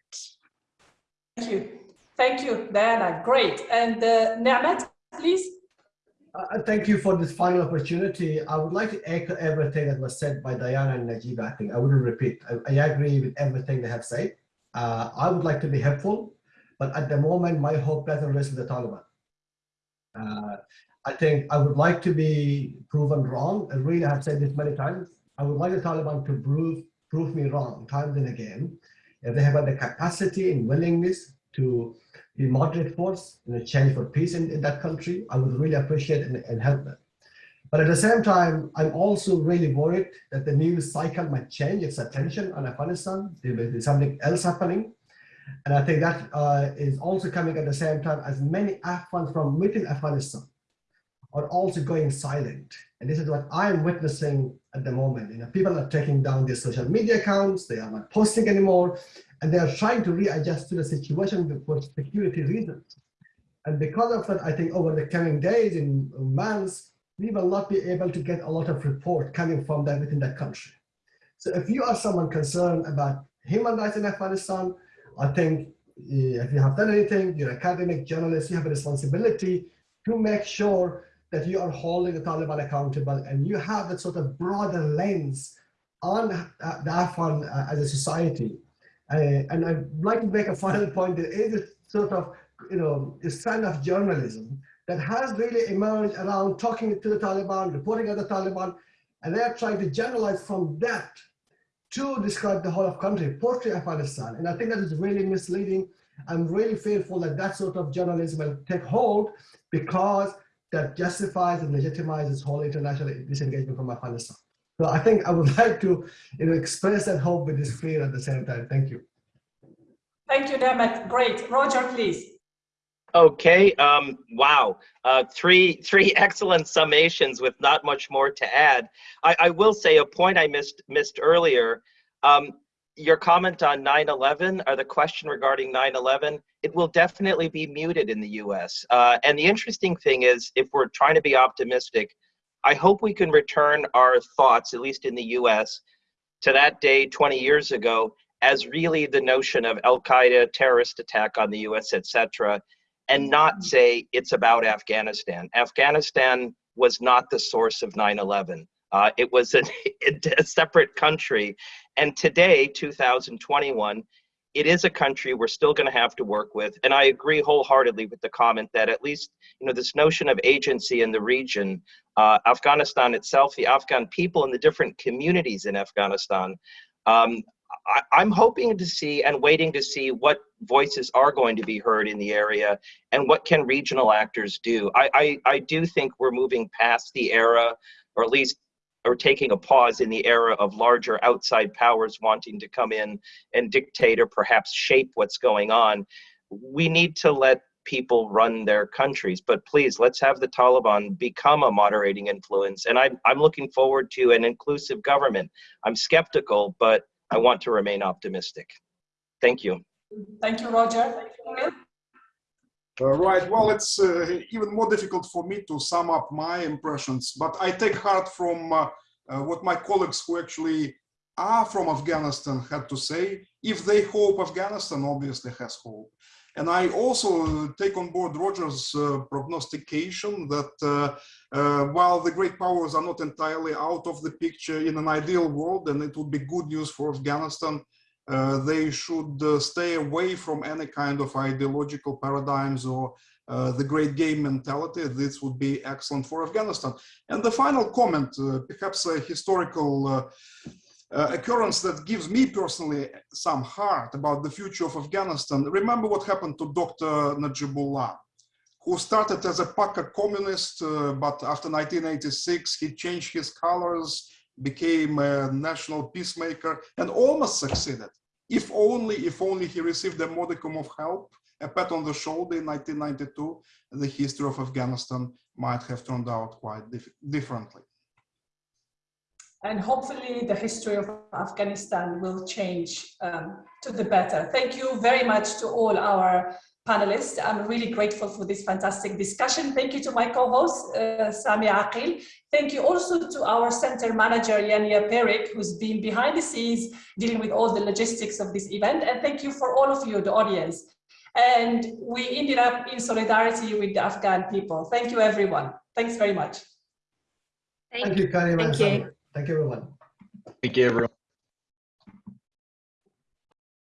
Thank you. Thank you, Diana. Great. And uh, please. Uh, thank you for this final opportunity. I would like to echo everything that was said by Diana and Najib. I think I wouldn't repeat. I, I agree with everything they have said. Uh, I would like to be helpful, but at the moment, my hope doesn't rest with the Taliban. Uh, I think I would like to be proven wrong. I really have said this many times. I would like the Taliban to prove prove me wrong time and again. If they have the capacity and willingness to be moderate force in a change for peace in, in that country, I would really appreciate and, and help them. But at the same time, I'm also really worried that the news cycle might change its attention on Afghanistan. There may be something else happening. And I think that uh, is also coming at the same time as many Afghans from within Afghanistan are also going silent. And this is what I'm witnessing at the moment. You know, people are taking down their social media accounts, they are not posting anymore, and they are trying to readjust to the situation for security reasons. And because of that, I think over the coming days and months, we will not be able to get a lot of report coming from them within that country. So if you are someone concerned about human rights in Afghanistan, I think eh, if you have done anything, you're academic journalist, you have a responsibility to make sure that you are holding the Taliban accountable and you have that sort of broader lens on uh, the Afghan uh, as a society. Uh, and I'd like to make a final point. There is a sort of, you know, a strand of journalism that has really emerged around talking to the Taliban, reporting at the Taliban, and they're trying to generalize from that to describe the whole of country, portray Afghanistan. And I think that is really misleading. I'm really fearful that that sort of journalism will take hold because that justifies and legitimizes whole international disengagement from Afghanistan. So I think I would like to you know, express that hope with this fear at the same time. Thank you. Thank you, Niamat. Great. Roger, please. Okay. Um, wow. Uh, three three excellent summations with not much more to add. I, I will say a point I missed missed earlier. Um, your comment on 9-11 or the question regarding 9-11 it will definitely be muted in the us uh, and the interesting thing is if we're trying to be optimistic i hope we can return our thoughts at least in the us to that day 20 years ago as really the notion of al-qaeda terrorist attack on the us etc and not say it's about afghanistan. Afghanistan was not the source of 9-11 uh, it was a, a separate country. And today, 2021, it is a country we're still going to have to work with. And I agree wholeheartedly with the comment that at least, you know, this notion of agency in the region, uh, Afghanistan itself, the Afghan people and the different communities in Afghanistan, um, I, am hoping to see and waiting to see what voices are going to be heard in the area and what can regional actors do. I, I, I do think we're moving past the era, or at least or taking a pause in the era of larger outside powers wanting to come in and dictate or perhaps shape what's going on. We need to let people run their countries, but please let's have the Taliban become a moderating influence. And I'm, I'm looking forward to an inclusive government. I'm skeptical, but I want to remain optimistic. Thank you. Thank you, Roger. Uh, right, well, it's uh, even more difficult for me to sum up my impressions, but I take heart from uh, uh, what my colleagues who actually are from Afghanistan had to say. If they hope, Afghanistan obviously has hope. And I also take on board Roger's uh, prognostication that uh, uh, while the great powers are not entirely out of the picture in an ideal world, and it would be good news for Afghanistan, uh, they should uh, stay away from any kind of ideological paradigms or uh, the great game mentality. This would be excellent for Afghanistan. And the final comment, uh, perhaps a historical uh, occurrence that gives me personally some heart about the future of Afghanistan. Remember what happened to Dr. Najibullah, who started as a Paka communist, but after 1986, he changed his colors, became a national peacemaker, and almost succeeded. If only, if only he received a modicum of help, a pat on the shoulder in 1992, the history of Afghanistan might have turned out quite dif differently and hopefully the history of Afghanistan will change um, to the better. Thank you very much to all our panelists. I'm really grateful for this fantastic discussion. Thank you to my co-host, uh, Sami Aqil. Thank you also to our center manager, Yania Perik, who's been behind the scenes dealing with all the logistics of this event. And thank you for all of you, the audience. And we ended up in solidarity with the Afghan people. Thank you, everyone. Thanks very much. Thank you, Karim. Thank you. Thank you, everyone. Thank you, everyone.